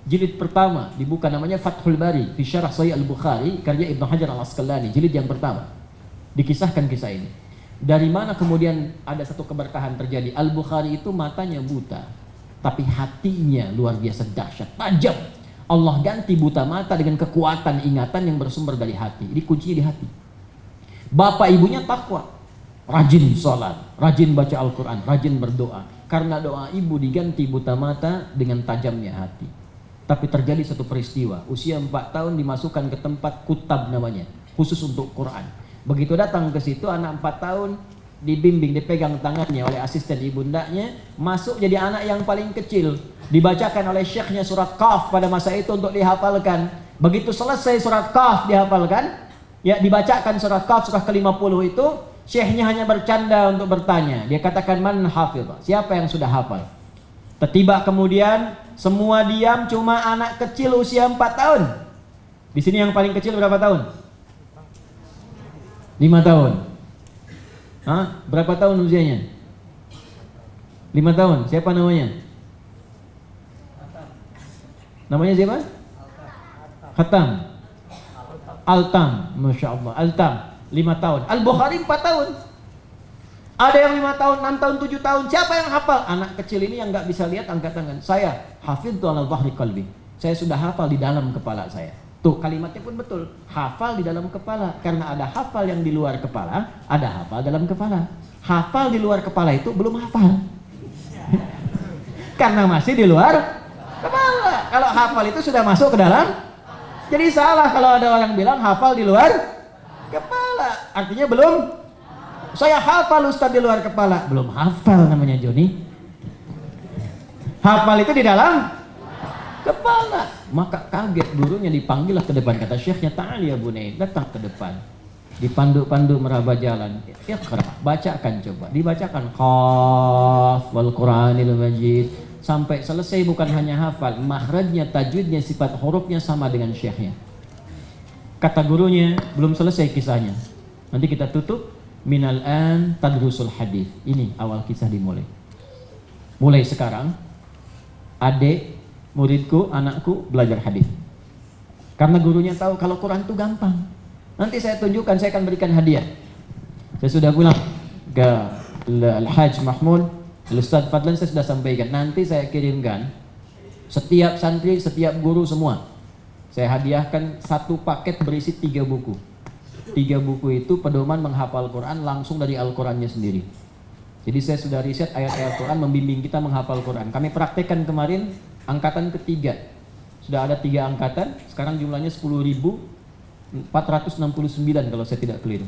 S1: Jilid pertama dibuka namanya Fathul Bari fi Syarah Al-Bukhari karya Ibnu Hajar Al-Asqalani, jilid yang pertama. Dikisahkan kisah ini. Dari mana kemudian ada satu keberkahan terjadi? Al-Bukhari itu matanya buta, tapi hatinya luar biasa dahsyat, tajam. Allah ganti buta mata dengan kekuatan ingatan yang bersumber dari hati. Jadi kuncinya di hati. Bapak ibunya takwa, rajin sholat, rajin baca Al-Quran, rajin berdoa. Karena doa ibu diganti buta mata dengan tajamnya hati. Tapi terjadi satu peristiwa, usia 4 tahun dimasukkan ke tempat kutab namanya, khusus untuk Quran. Begitu datang ke situ anak 4 tahun dibimbing, dipegang tangannya oleh asisten ibundanya, masuk jadi anak yang paling kecil. Dibacakan oleh syekhnya surat Qaf pada masa itu untuk dihafalkan. Begitu selesai surat Qaf dihafalkan, ya dibacakan surat Qaf surah ke-50 itu, syekhnya hanya bercanda untuk bertanya. Dia katakan man hafil, siapa yang sudah hafal? Tiba kemudian semua diam cuma anak kecil usia 4 tahun. Di sini yang paling kecil berapa tahun? 5 tahun. Hah? Berapa tahun usianya? 5 tahun. Siapa namanya? Namanya siapa? Khatam. Altam. Masya Allah. Altam. 5 tahun. Al-Bukhari 4 tahun. Ada yang 5 tahun, 6 tahun, 7 tahun. Siapa yang hafal? Anak kecil ini yang nggak bisa lihat angkat tangan. Saya hafid tu al bahri qalbi. Saya sudah hafal di dalam kepala saya. Tuh kalimatnya pun betul. Hafal di dalam kepala. Karena ada hafal yang di luar kepala, ada hafal dalam kepala. Hafal di luar kepala itu belum hafal. Karena masih di luar kepala. Kalau hafal itu sudah masuk ke dalam. Jadi salah kalau ada orang bilang hafal di luar kepala. Artinya belum. Saya hafal Ustaz di luar kepala. Belum hafal namanya Joni. Hafal itu di dalam kepala. Maka kaget gurunya dipanggil ke depan kata syekhnya ta'ali ya bunai datang ke depan. Dipandu-pandu meraba jalan. Iqra, bacakan coba. Dibacakan qaf wal Qur'anil Majid sampai selesai bukan hanya hafal, mahrajnya, tajwidnya, sifat hurufnya sama dengan syekhnya. Kata gurunya, belum selesai kisahnya. Nanti kita tutup minal an tadrusul hadis. Ini awal kisah dimulai. Mulai sekarang adik muridku, anakku belajar hadis. Karena gurunya tahu kalau Quran itu gampang. Nanti saya tunjukkan, saya akan berikan hadiah. Saya sudah pulang ke Al-Hajj Mahmud, Ustaz Fadlan saya sudah sampaikan. Nanti saya kirimkan setiap santri, setiap guru semua. Saya hadiahkan satu paket berisi tiga buku. Tiga buku itu pedoman menghafal Quran langsung dari Al-Qurannya sendiri. Jadi saya sudah riset ayat-ayat Quran membimbing kita menghafal Quran. Kami praktekkan kemarin angkatan ketiga. Sudah ada tiga angkatan, sekarang jumlahnya 10.469 kalau saya tidak keliru.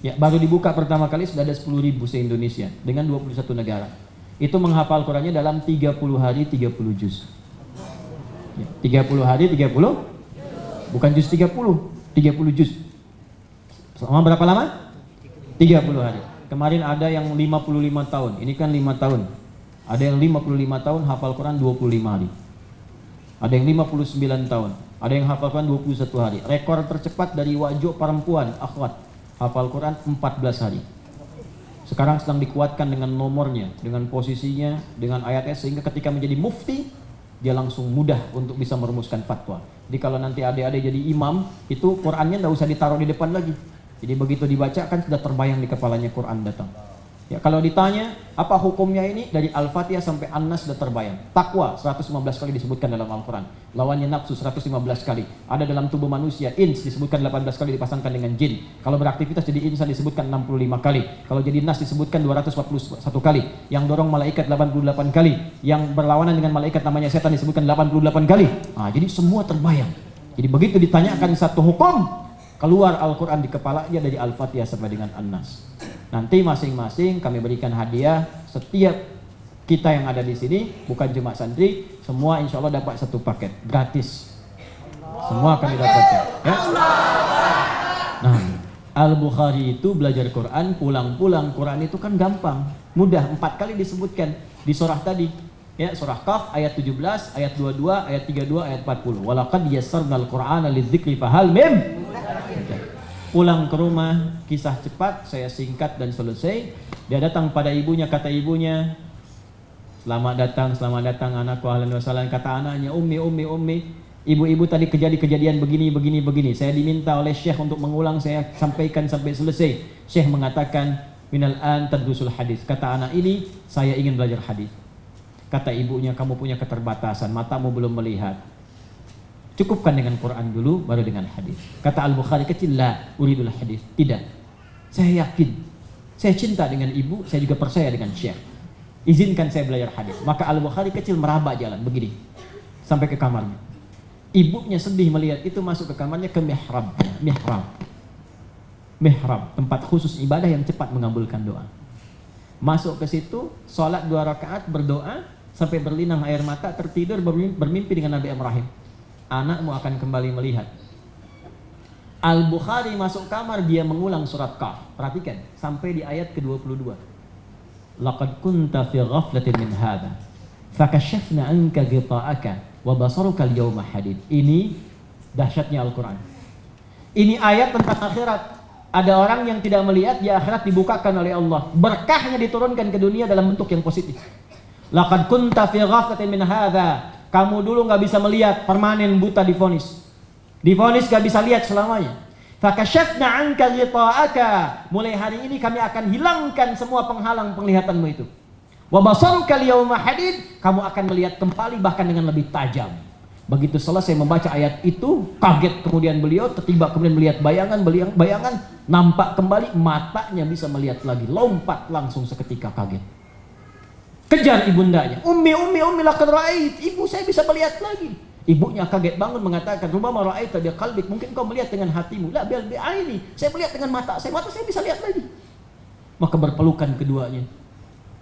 S1: Ya, baru dibuka pertama kali sudah ada 10.000 se-Indonesia dengan 21 negara. Itu menghafal Qurannya dalam 30 hari 30 juz. Ya, 30 hari 30 bukan juz 30, 30 juz. Selama berapa lama? 30 hari. Kemarin ada yang 55 tahun, ini kan 5 tahun. Ada yang 55 tahun hafal Quran 25 hari. Ada yang 59 tahun, ada yang hafal Quran 21 hari. Rekor tercepat dari wajah perempuan akhwat hafal Quran 14 hari. Sekarang sedang dikuatkan dengan nomornya, dengan posisinya, dengan ayatnya sehingga ketika menjadi mufti dia langsung mudah untuk bisa merumuskan fatwa. Jadi kalau nanti adik-adik jadi imam, itu Qurannya nggak usah ditaruh di depan lagi. Jadi begitu dibaca kan sudah terbayang di kepalanya Quran datang. Ya, kalau ditanya apa hukumnya ini dari Al-Fatihah sampai An-Nas sudah terbayang. Takwa 115 kali disebutkan dalam Al-Quran. Lawannya nafsu 115 kali. Ada dalam tubuh manusia ins disebutkan 18 kali dipasangkan dengan jin. Kalau beraktivitas jadi insan disebutkan 65 kali. Kalau jadi nas disebutkan 241 kali. Yang dorong malaikat 88 kali. Yang berlawanan dengan malaikat namanya setan disebutkan 88 kali. Nah, jadi semua terbayang. Jadi begitu ditanyakan satu hukum, keluar Al-Quran di kepalanya dari Al-Fatihah sampai dengan An-Nas. Nanti masing-masing kami berikan hadiah setiap kita yang ada di sini, bukan cuma santri, semua insya Allah dapat satu paket gratis. Semua kami dapatkan. Ya? Nah, Al-Bukhari itu belajar Quran, pulang-pulang Quran itu kan gampang, mudah. Empat kali disebutkan di surah tadi. Ya, surah Kaf ayat 17, ayat 22, ayat 32, ayat 40. Walaqad yassarnal Qur'ana lidzikri fahal mim. Pulang ke rumah, kisah cepat, saya singkat dan selesai. Dia datang pada ibunya, kata ibunya, Selamat datang, selamat datang anakku ahlan wasalan. Kata anaknya, ummi, ummi, ummi. Ibu-ibu tadi kejadian-kejadian begini, begini, begini. Saya diminta oleh Syekh untuk mengulang, saya sampaikan sampai selesai. Syekh mengatakan, minal an tadrusul hadis. Kata anak ini, saya ingin belajar hadis. Kata ibunya, kamu punya keterbatasan, matamu belum melihat. Cukupkan dengan Quran dulu, baru dengan hadis. Kata Al-Bukhari kecil, la uridul hadis. Tidak. Saya yakin. Saya cinta dengan ibu, saya juga percaya dengan Syekh. Izinkan saya belajar hadis. Maka Al-Bukhari kecil meraba jalan begini. Sampai ke kamarnya. Ibunya sedih melihat itu masuk ke kamarnya ke mihrab. Mihrab. Mihrab, tempat khusus ibadah yang cepat mengabulkan doa. Masuk ke situ, sholat dua rakaat, berdoa, sampai berlinang air mata, tertidur, bermimpi dengan Nabi Ibrahim. Anakmu akan kembali melihat. Al-Bukhari masuk kamar, dia mengulang surat Kaf. Perhatikan, sampai di ayat ke-22. Laqad kunta fi ghaflatin min hadha. Fakashafna anka ghita'aka wa basaruka al-yawma hadid. Ini dahsyatnya Al-Qur'an. Ini ayat tentang akhirat. Ada orang yang tidak melihat di akhirat dibukakan oleh Allah. Berkahnya diturunkan ke dunia dalam bentuk yang positif. Laqad kunta fi ghaflatin min hadha. Kamu dulu nggak bisa melihat permanen buta difonis. Difonis nggak bisa lihat selamanya. Fakashafna anka ghita'aka. Mulai hari ini kami akan hilangkan semua penghalang penglihatanmu itu. Wa basaruka al-yawma hadid. Kamu akan melihat kembali bahkan dengan lebih tajam. Begitu selesai membaca ayat itu, kaget kemudian beliau, tertiba kemudian melihat bayangan, bayangan, nampak kembali, matanya bisa melihat lagi, lompat langsung seketika kaget. Kejar ibundanya, ummi, ummi, ummi, lakad ra'ait, ibu saya bisa melihat lagi. Ibunya kaget bangun mengatakan, Rubama ra'aita bi qalbik, mungkin kau melihat dengan hatimu. La bil bi'aini, saya melihat dengan mata saya, mata saya bisa lihat lagi. Maka berpelukan keduanya.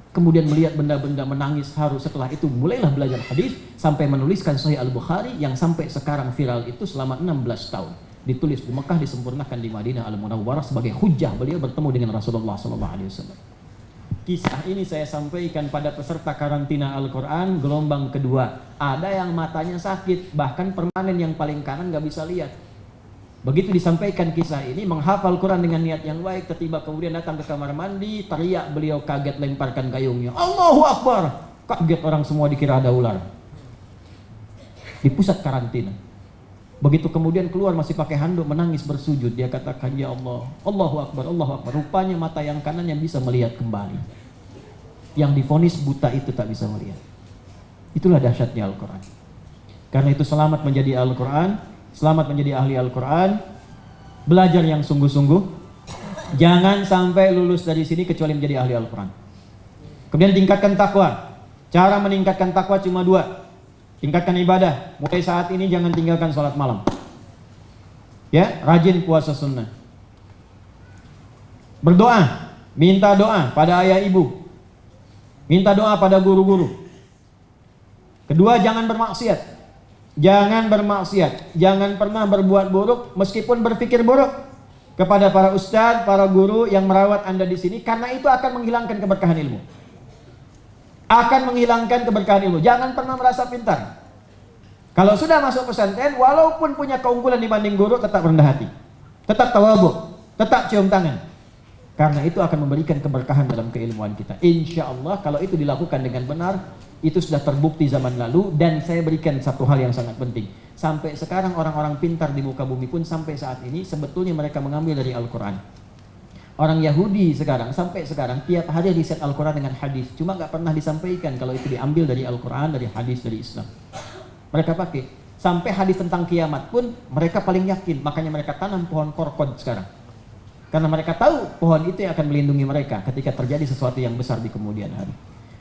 S1: Kemudian melihat benda-benda menangis haru setelah itu mulailah belajar hadis sampai menuliskan Sahih Al-Bukhari yang sampai sekarang viral itu selama 16 tahun. Ditulis di Mekah disempurnakan di Madinah Al-Munawwarah sebagai hujah beliau bertemu dengan Rasulullah SAW. Kisah ini saya sampaikan pada peserta karantina Al-Quran gelombang kedua. Ada yang matanya sakit, bahkan permanen yang paling kanan nggak bisa lihat. Begitu disampaikan kisah ini, menghafal Quran dengan niat yang baik, tiba kemudian datang ke kamar mandi, teriak beliau kaget lemparkan gayungnya. Allahu Akbar! Kaget orang semua dikira ada ular. Di pusat karantina. Begitu kemudian keluar masih pakai handuk menangis bersujud. Dia katakan, Ya Allah, Allahu Akbar, Allahu Akbar. Rupanya mata yang kanan yang bisa melihat kembali. Yang difonis buta itu tak bisa melihat. Itulah dahsyatnya Al-Quran. Karena itu selamat menjadi Al-Quran, selamat menjadi ahli Al-Quran, belajar yang sungguh-sungguh, jangan sampai lulus dari sini kecuali menjadi ahli Al-Quran. Kemudian tingkatkan takwa. Cara meningkatkan takwa cuma dua. Tingkatkan ibadah. Mulai saat ini jangan tinggalkan sholat malam. Ya, rajin puasa sunnah. Berdoa, minta doa pada ayah ibu. Minta doa pada guru-guru. Kedua, jangan bermaksiat. Jangan bermaksiat. Jangan pernah berbuat buruk meskipun berpikir buruk kepada para ustadz, para guru yang merawat Anda di sini karena itu akan menghilangkan keberkahan ilmu. Akan menghilangkan keberkahan ilmu. Jangan pernah merasa pintar. Kalau sudah masuk pesantren, walaupun punya keunggulan dibanding guru, tetap rendah hati. Tetap tawabu, tetap cium tangan. Karena itu akan memberikan keberkahan dalam keilmuan kita. Insya Allah kalau itu dilakukan dengan benar, itu sudah terbukti zaman lalu dan saya berikan satu hal yang sangat penting. Sampai sekarang orang-orang pintar di muka bumi pun sampai saat ini sebetulnya mereka mengambil dari Al-Quran. Orang Yahudi sekarang sampai sekarang tiap hari riset Al-Quran dengan hadis. Cuma nggak pernah disampaikan kalau itu diambil dari Al-Quran, dari hadis, dari Islam. Mereka pakai. Sampai hadis tentang kiamat pun mereka paling yakin. Makanya mereka tanam pohon korkod sekarang. Karena mereka tahu pohon itu yang akan melindungi mereka ketika terjadi sesuatu yang besar di kemudian hari.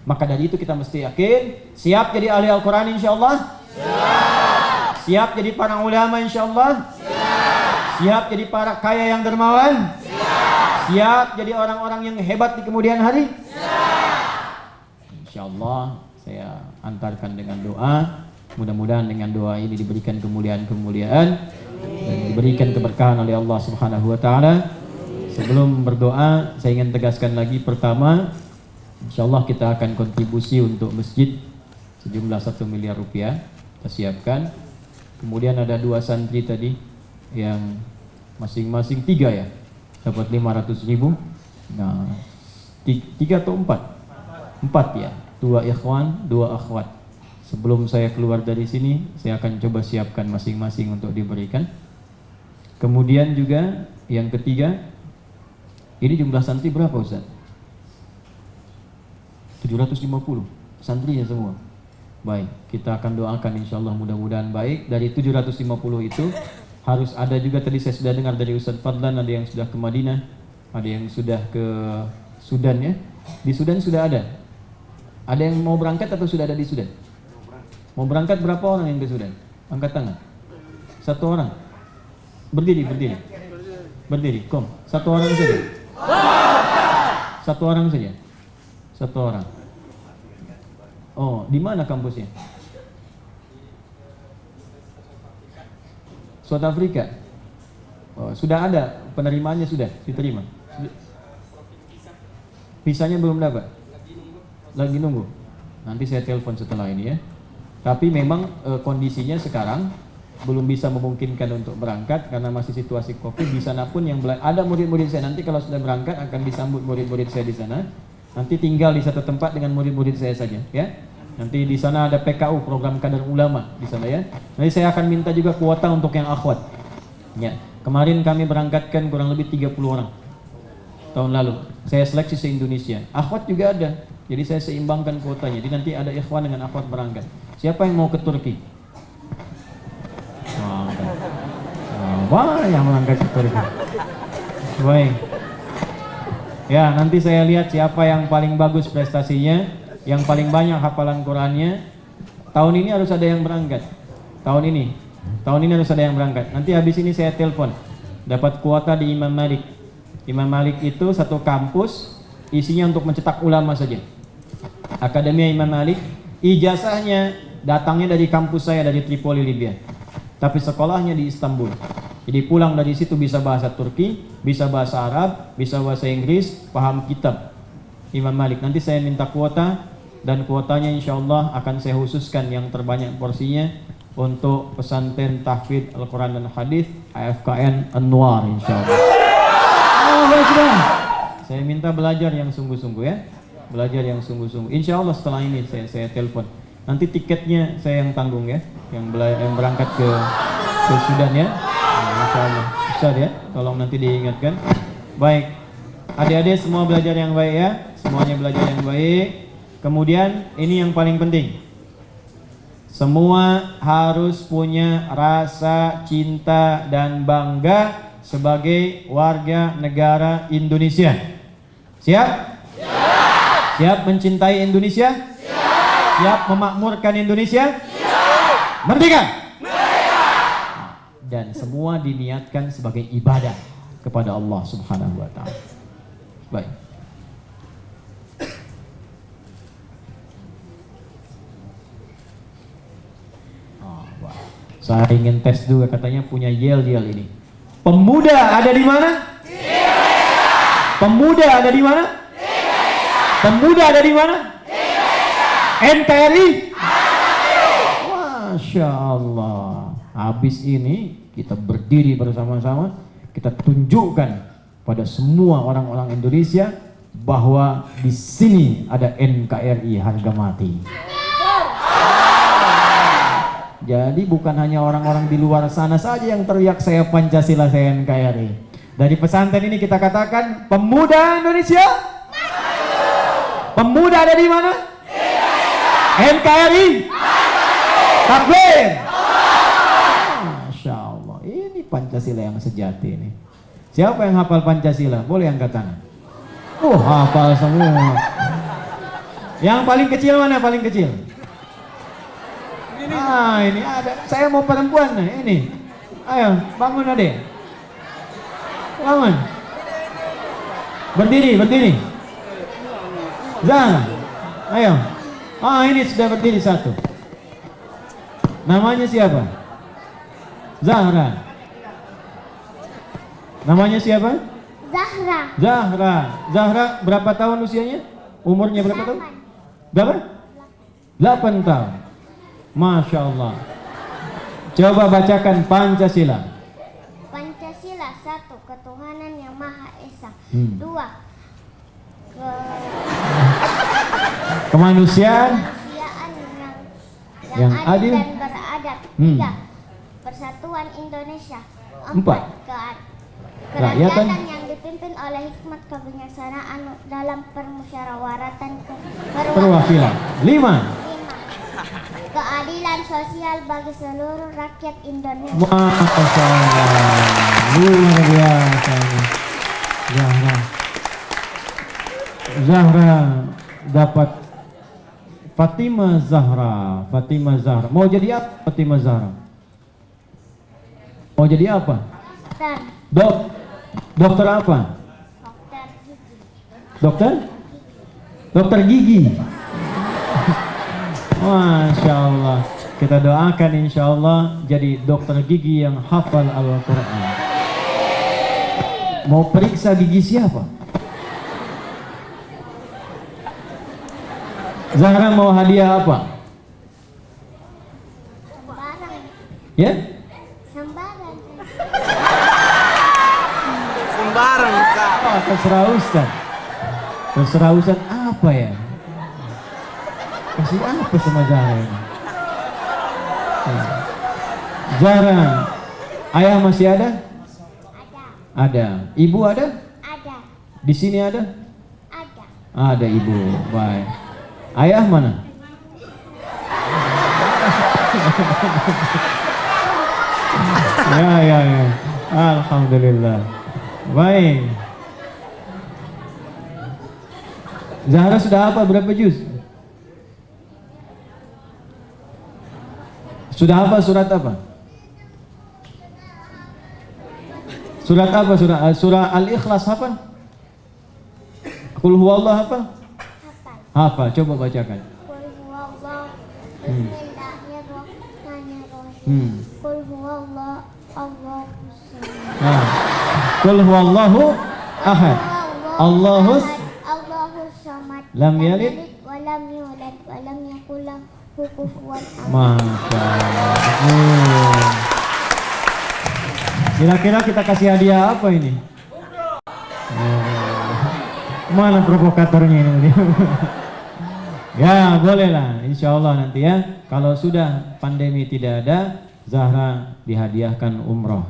S1: Maka dari itu kita mesti yakin, siap jadi ahli Al-Quran insya Allah? Siap. Siap jadi para ulama insya Allah? Siap. Siap jadi para kaya yang dermawan? Siap. Siap jadi orang-orang yang hebat di kemudian hari? Siap. Insya Allah saya antarkan dengan doa. Mudah-mudahan dengan doa ini diberikan kemuliaan-kemuliaan dan diberikan keberkahan oleh Allah Subhanahu wa taala. Sebelum berdoa, saya ingin tegaskan lagi pertama Insya Allah kita akan kontribusi untuk masjid sejumlah satu miliar rupiah kita siapkan. Kemudian ada dua santri tadi yang masing-masing tiga ya dapat 500 ribu. Nah tiga atau empat? Empat ya. Dua ikhwan, dua akhwat. Sebelum saya keluar dari sini, saya akan coba siapkan masing-masing untuk diberikan. Kemudian juga yang ketiga, ini jumlah santri berapa Ustaz? 750 santrinya semua. Baik, kita akan doakan insya Allah mudah-mudahan baik. Dari 750 itu harus ada juga tadi saya sudah dengar dari Ustadz Fadlan ada yang sudah ke Madinah, ada yang sudah ke Sudan ya. Di Sudan sudah ada. Ada yang mau berangkat atau sudah ada di Sudan? Mau berangkat berapa orang yang ke Sudan? Angkat tangan. Satu orang. Berdiri, berdiri. Berdiri, kom. Satu orang saja. Satu orang saja. Satu orang. Oh, di mana kampusnya? South Afrika. Oh, sudah ada penerimaannya sudah diterima. Visanya belum dapat. Lagi nunggu. Nanti saya telepon setelah ini ya. Tapi memang e, kondisinya sekarang belum bisa memungkinkan untuk berangkat karena masih situasi Covid. Di sana pun yang ada murid-murid saya nanti kalau sudah berangkat akan disambut murid-murid saya di sana. Nanti tinggal di satu tempat dengan murid-murid saya saja, ya. Nanti di sana ada PKU, program kader ulama di sana ya. Nanti saya akan minta juga kuota untuk yang akhwat. Ya. Kemarin kami berangkatkan kurang lebih 30 orang tahun lalu. Saya seleksi se-Indonesia. Akhwat juga ada. Jadi saya seimbangkan kuotanya. Jadi nanti ada ikhwan dengan akhwat berangkat. Siapa yang mau ke Turki? Wah, yang ke Turki. Baik. Ya, nanti saya lihat siapa yang paling bagus prestasinya yang paling banyak hafalan Qurannya. Tahun ini harus ada yang berangkat. Tahun ini. Tahun ini harus ada yang berangkat. Nanti habis ini saya telepon. Dapat kuota di Imam Malik. Imam Malik itu satu kampus isinya untuk mencetak ulama saja. Akademi Imam Malik ijazahnya datangnya dari kampus saya dari Tripoli Libya. Tapi sekolahnya di Istanbul jadi pulang dari situ bisa bahasa Turki bisa bahasa Arab bisa bahasa Inggris paham kitab Imam Malik nanti saya minta kuota dan kuotanya insya Allah akan saya khususkan yang terbanyak porsinya untuk pesantren tahfidz Al-Quran dan Hadis AFKN Anwar insya Allah. Oh, saya minta belajar yang sungguh-sungguh ya, belajar yang sungguh-sungguh. Insya Allah setelah ini saya saya telepon. Nanti tiketnya saya yang tanggung ya, yang, yang berangkat ke ke Sudan ya. Insya Allah, ya. Tolong nanti diingatkan. Baik, adik-adik semua belajar yang baik ya, semuanya belajar yang baik. Kemudian ini yang paling penting. Semua harus punya rasa cinta dan bangga sebagai warga negara Indonesia. Siap? Siap. Siap mencintai Indonesia? Siap. Siap memakmurkan Indonesia? Siap. Merdeka. Dan semua diniatkan sebagai ibadah kepada Allah Subhanahu wa taala. Baik. Wah. Saya ingin tes juga katanya punya yel-yel ini. Pemuda ada di mana? Pemuda ada di mana? Pemuda ada di mana? NKRI? Masya Allah. Habis ini kita berdiri bersama-sama, kita tunjukkan pada semua orang-orang Indonesia bahwa di sini ada NKRI harga mati. Jadi bukan hanya orang-orang di luar sana saja yang teriak saya Pancasila, saya NKRI. Dari pesantren ini kita katakan pemuda Indonesia. Pemuda ada di mana? NKRI. Takbir. Pancasila yang sejati ini. Siapa yang hafal Pancasila? Boleh angkat tangan. Oh, hafal semua. Yang paling kecil mana paling kecil? Ah, ini ada. Saya mau perempuan nah, ini. Ayo, bangun adek. Bangun. Berdiri, berdiri. Zahra. Ayo. Ah, ini sudah berdiri satu. Namanya siapa? Zahra. Namanya siapa?
S2: Zahra.
S1: Zahra. Zahra berapa tahun usianya? Umurnya berapa tahun? Berapa? 8 tahun. Masya Allah. Coba bacakan Pancasila.
S2: Pancasila satu ketuhanan yang maha esa.
S1: Hmm.
S2: Dua ke
S1: Kemanusiaan.
S2: kemanusiaan yang yang,
S1: Yang
S2: adil,
S1: adil.
S2: dan beradab.
S1: Hmm.
S2: Tiga persatuan Indonesia.
S1: Empat. Kerakyatan.
S2: Kerakyatan yang dipimpin oleh hikmat kebijaksanaan dalam permusyawaratan
S1: Perwakilan. Lima.
S2: Keadilan sosial bagi seluruh rakyat Indonesia.
S1: Masya Allah. Luar biasa. Zahra. Zahra dapat Fatimah Zahra. Fatimah Zahra. Mau jadi apa Fatimah Zahra? Mau jadi apa?
S2: Dokter,
S1: Dok. Dokter apa?
S2: dokter gigi.
S1: Dokter? Gigi. Masya Allah. Kita doakan insya Allah jadi dokter gigi yang hafal Al-Quran. Mau periksa gigi siapa? Zahra mau hadiah apa? Ya?
S2: sembarang.
S5: Sembarang Ustaz.
S1: Oh, terserah Ustaz. Terserah Ustaz apa ya? Kasih apa sama Zahra ini? Ya. Zahra, ayah masih ada?
S2: Ada,
S1: Ada. Ibu ada?
S2: ada,
S1: Di sini ada?
S2: ada.
S1: Ada ibu. Baik. Ayah mana? ya, ya, ya. Alhamdulillah. Baik. Zahra sudah apa berapa juz? Sudah apa surat apa? Surat apa surah surah Al-Ikhlas apa? Qul huwallah apa?
S2: Hafal.
S1: Hafal, coba bacakan.
S2: Qul huwallah.
S1: Hmm.
S2: Bismillahirrahmanirrahim.
S1: Hmm.
S2: Qul huwallah. Allahu samad.
S1: Nah. Qul huwallahu ahad. Allahus
S2: Allahu samad.
S1: Lam yalid.
S2: wa lam yulad wa lam yakul lahu kufuwan ahad.
S1: Masya Allah. Kira-kira kita kasih hadiah apa ini? Mana provokatornya ini? ya bolehlah, insya Allah nanti ya. Kalau sudah pandemi tidak ada, Zahra dihadiahkan umroh.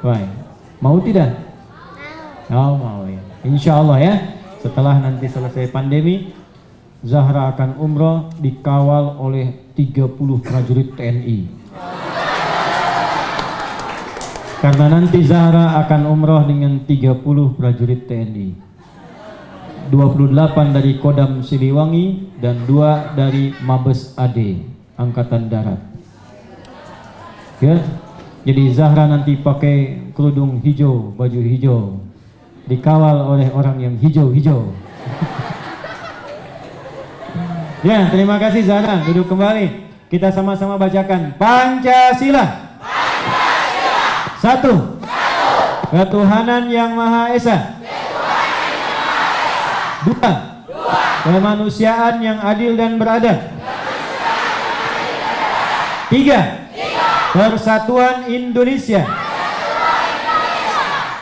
S1: Baik. Mau tidak? Oh mau ya. Insya Allah ya. Setelah nanti selesai pandemi, Zahra akan umroh dikawal oleh 30 prajurit TNI. Karena nanti Zahra akan umroh dengan 30 prajurit TNI. 28 dari Kodam Siliwangi dan 2 dari Mabes AD Angkatan Darat. Ya. Jadi Zahra nanti pakai kerudung hijau, baju hijau. Dikawal oleh orang yang hijau-hijau. ya, terima kasih Zahra. Duduk kembali. Kita sama-sama bacakan Pancasila. Satu. Ketuhanan yang Maha Esa. Dua. Kemanusiaan yang adil dan beradab. Tiga. Persatuan Indonesia.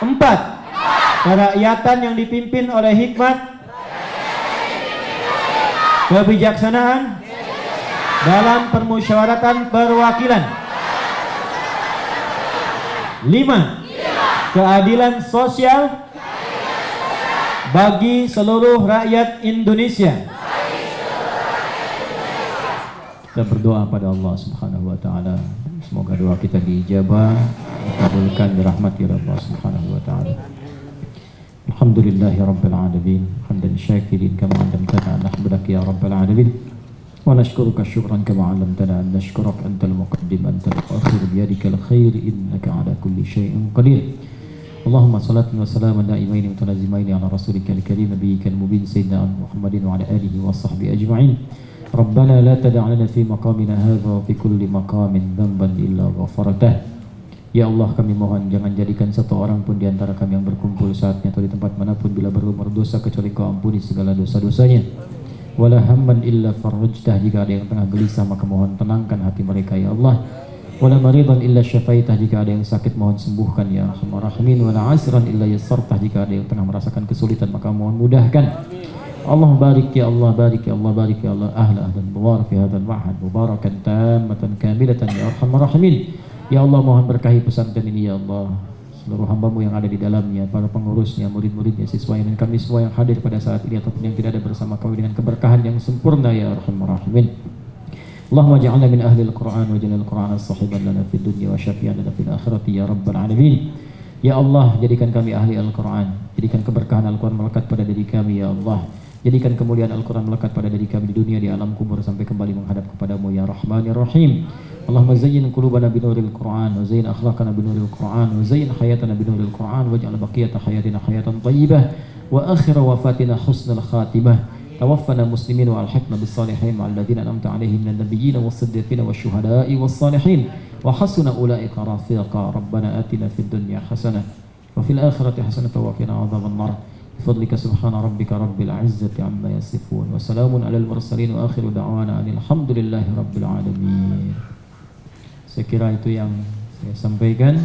S1: Empat. Kerakyatan yang dipimpin oleh hikmat. Kebijaksanaan. Dalam permusyawaratan perwakilan. Lima. Keadilan sosial bagi seluruh rakyat Indonesia. Kita berdoa pada Allah Subhanahu wa taala. Semoga doa kita diijabah, dikabulkan dirahmati Allah Subhanahu wa taala. Alhamdulillahi rabbil alamin. Hamdan syakirin kama 'allamtana an nahmadaka ya rabbil alamin. ونشكرك شكرا كما علمتنا أن نشكرك أنت المقدم أنت المؤخر بيدك الخير إنك على كل شيء قدير اللهم صلاة وسلاما دائمين متلازمين على رسولك الكريم نبيك المبين سيدنا محمد وعلى آله وصحبه أجمعين ربنا لا تدع لنا في مقامنا هذا وفي كل مقام ذنبا إلا غفرته Ya Allah kami mohon jangan jadikan satu orang pun di antara kami yang berkumpul saatnya atau di tempat manapun bila berumur dosa kecuali kau ampuni segala dosa-dosanya wala hamman illa farajtah jika ada yang tengah gelisah maka mohon tenangkan hati mereka ya Allah wala maridan illa syafaitah jika ada yang sakit mohon sembuhkan ya arhamar rahimin wala asran illa yassartah jika ada yang tengah merasakan kesulitan maka mohon mudahkan Allah barik ya Allah barik ya Allah barik ya Allah ahla ahlan buwar fi hadzal ma'had mubarakan tammatan kamilatan ya arhamar rahimin ya Allah mohon berkahi pesantren ini ya Allah seluruh hambamu yang ada di dalamnya, para pengurusnya, murid-muridnya, siswanya, dan kami semua yang hadir pada saat ini ataupun yang tidak ada bersama kami dengan keberkahan yang sempurna ya Arhamar Rahimin. Allahumma ja'alna min ahli al-Quran wa al-Quran sahiban lana fid dunya wa syafi'an lana fil akhirati ya Rabbal Alamin. Ya Allah, jadikan kami ahli Al-Quran. Jadikan keberkahan Al-Quran melekat pada diri kami ya Allah. Jadikan kemuliaan Al-Quran melekat pada diri kami di dunia, di alam kubur, sampai kembali menghadap kepadamu, Ya Rahman, Ya Rahim. Allahumma zayyin kulubana qulubana binuril Qur'an, wa zayyin akhlaqana binuril Qur'an, wa zayyin hayatana binuril Qur'an, wa ja'ala baqiyata hayatina hayatan tayyibah, wa akhira wafatina husnal khatimah. توفنا مسلمين والحقنا بالصالحين مع الذين انعمت عليهم من النبيين والصديقين والشهداء والصالحين وحسن اولئك رفيقا ربنا اتنا في الدنيا حسنه وفي الاخره حسنه وقنا عذاب النار بفضلك سبحان ربك رب العزة عما يصفون وسلام على المرسلين وآخر دعوانا أن الحمد لله رب العالمين kira itu yang saya sampaikan.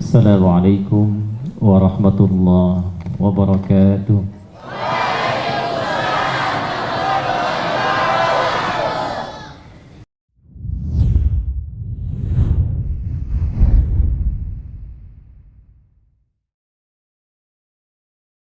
S1: Assalamualaikum warahmatullahi wabarakatuh.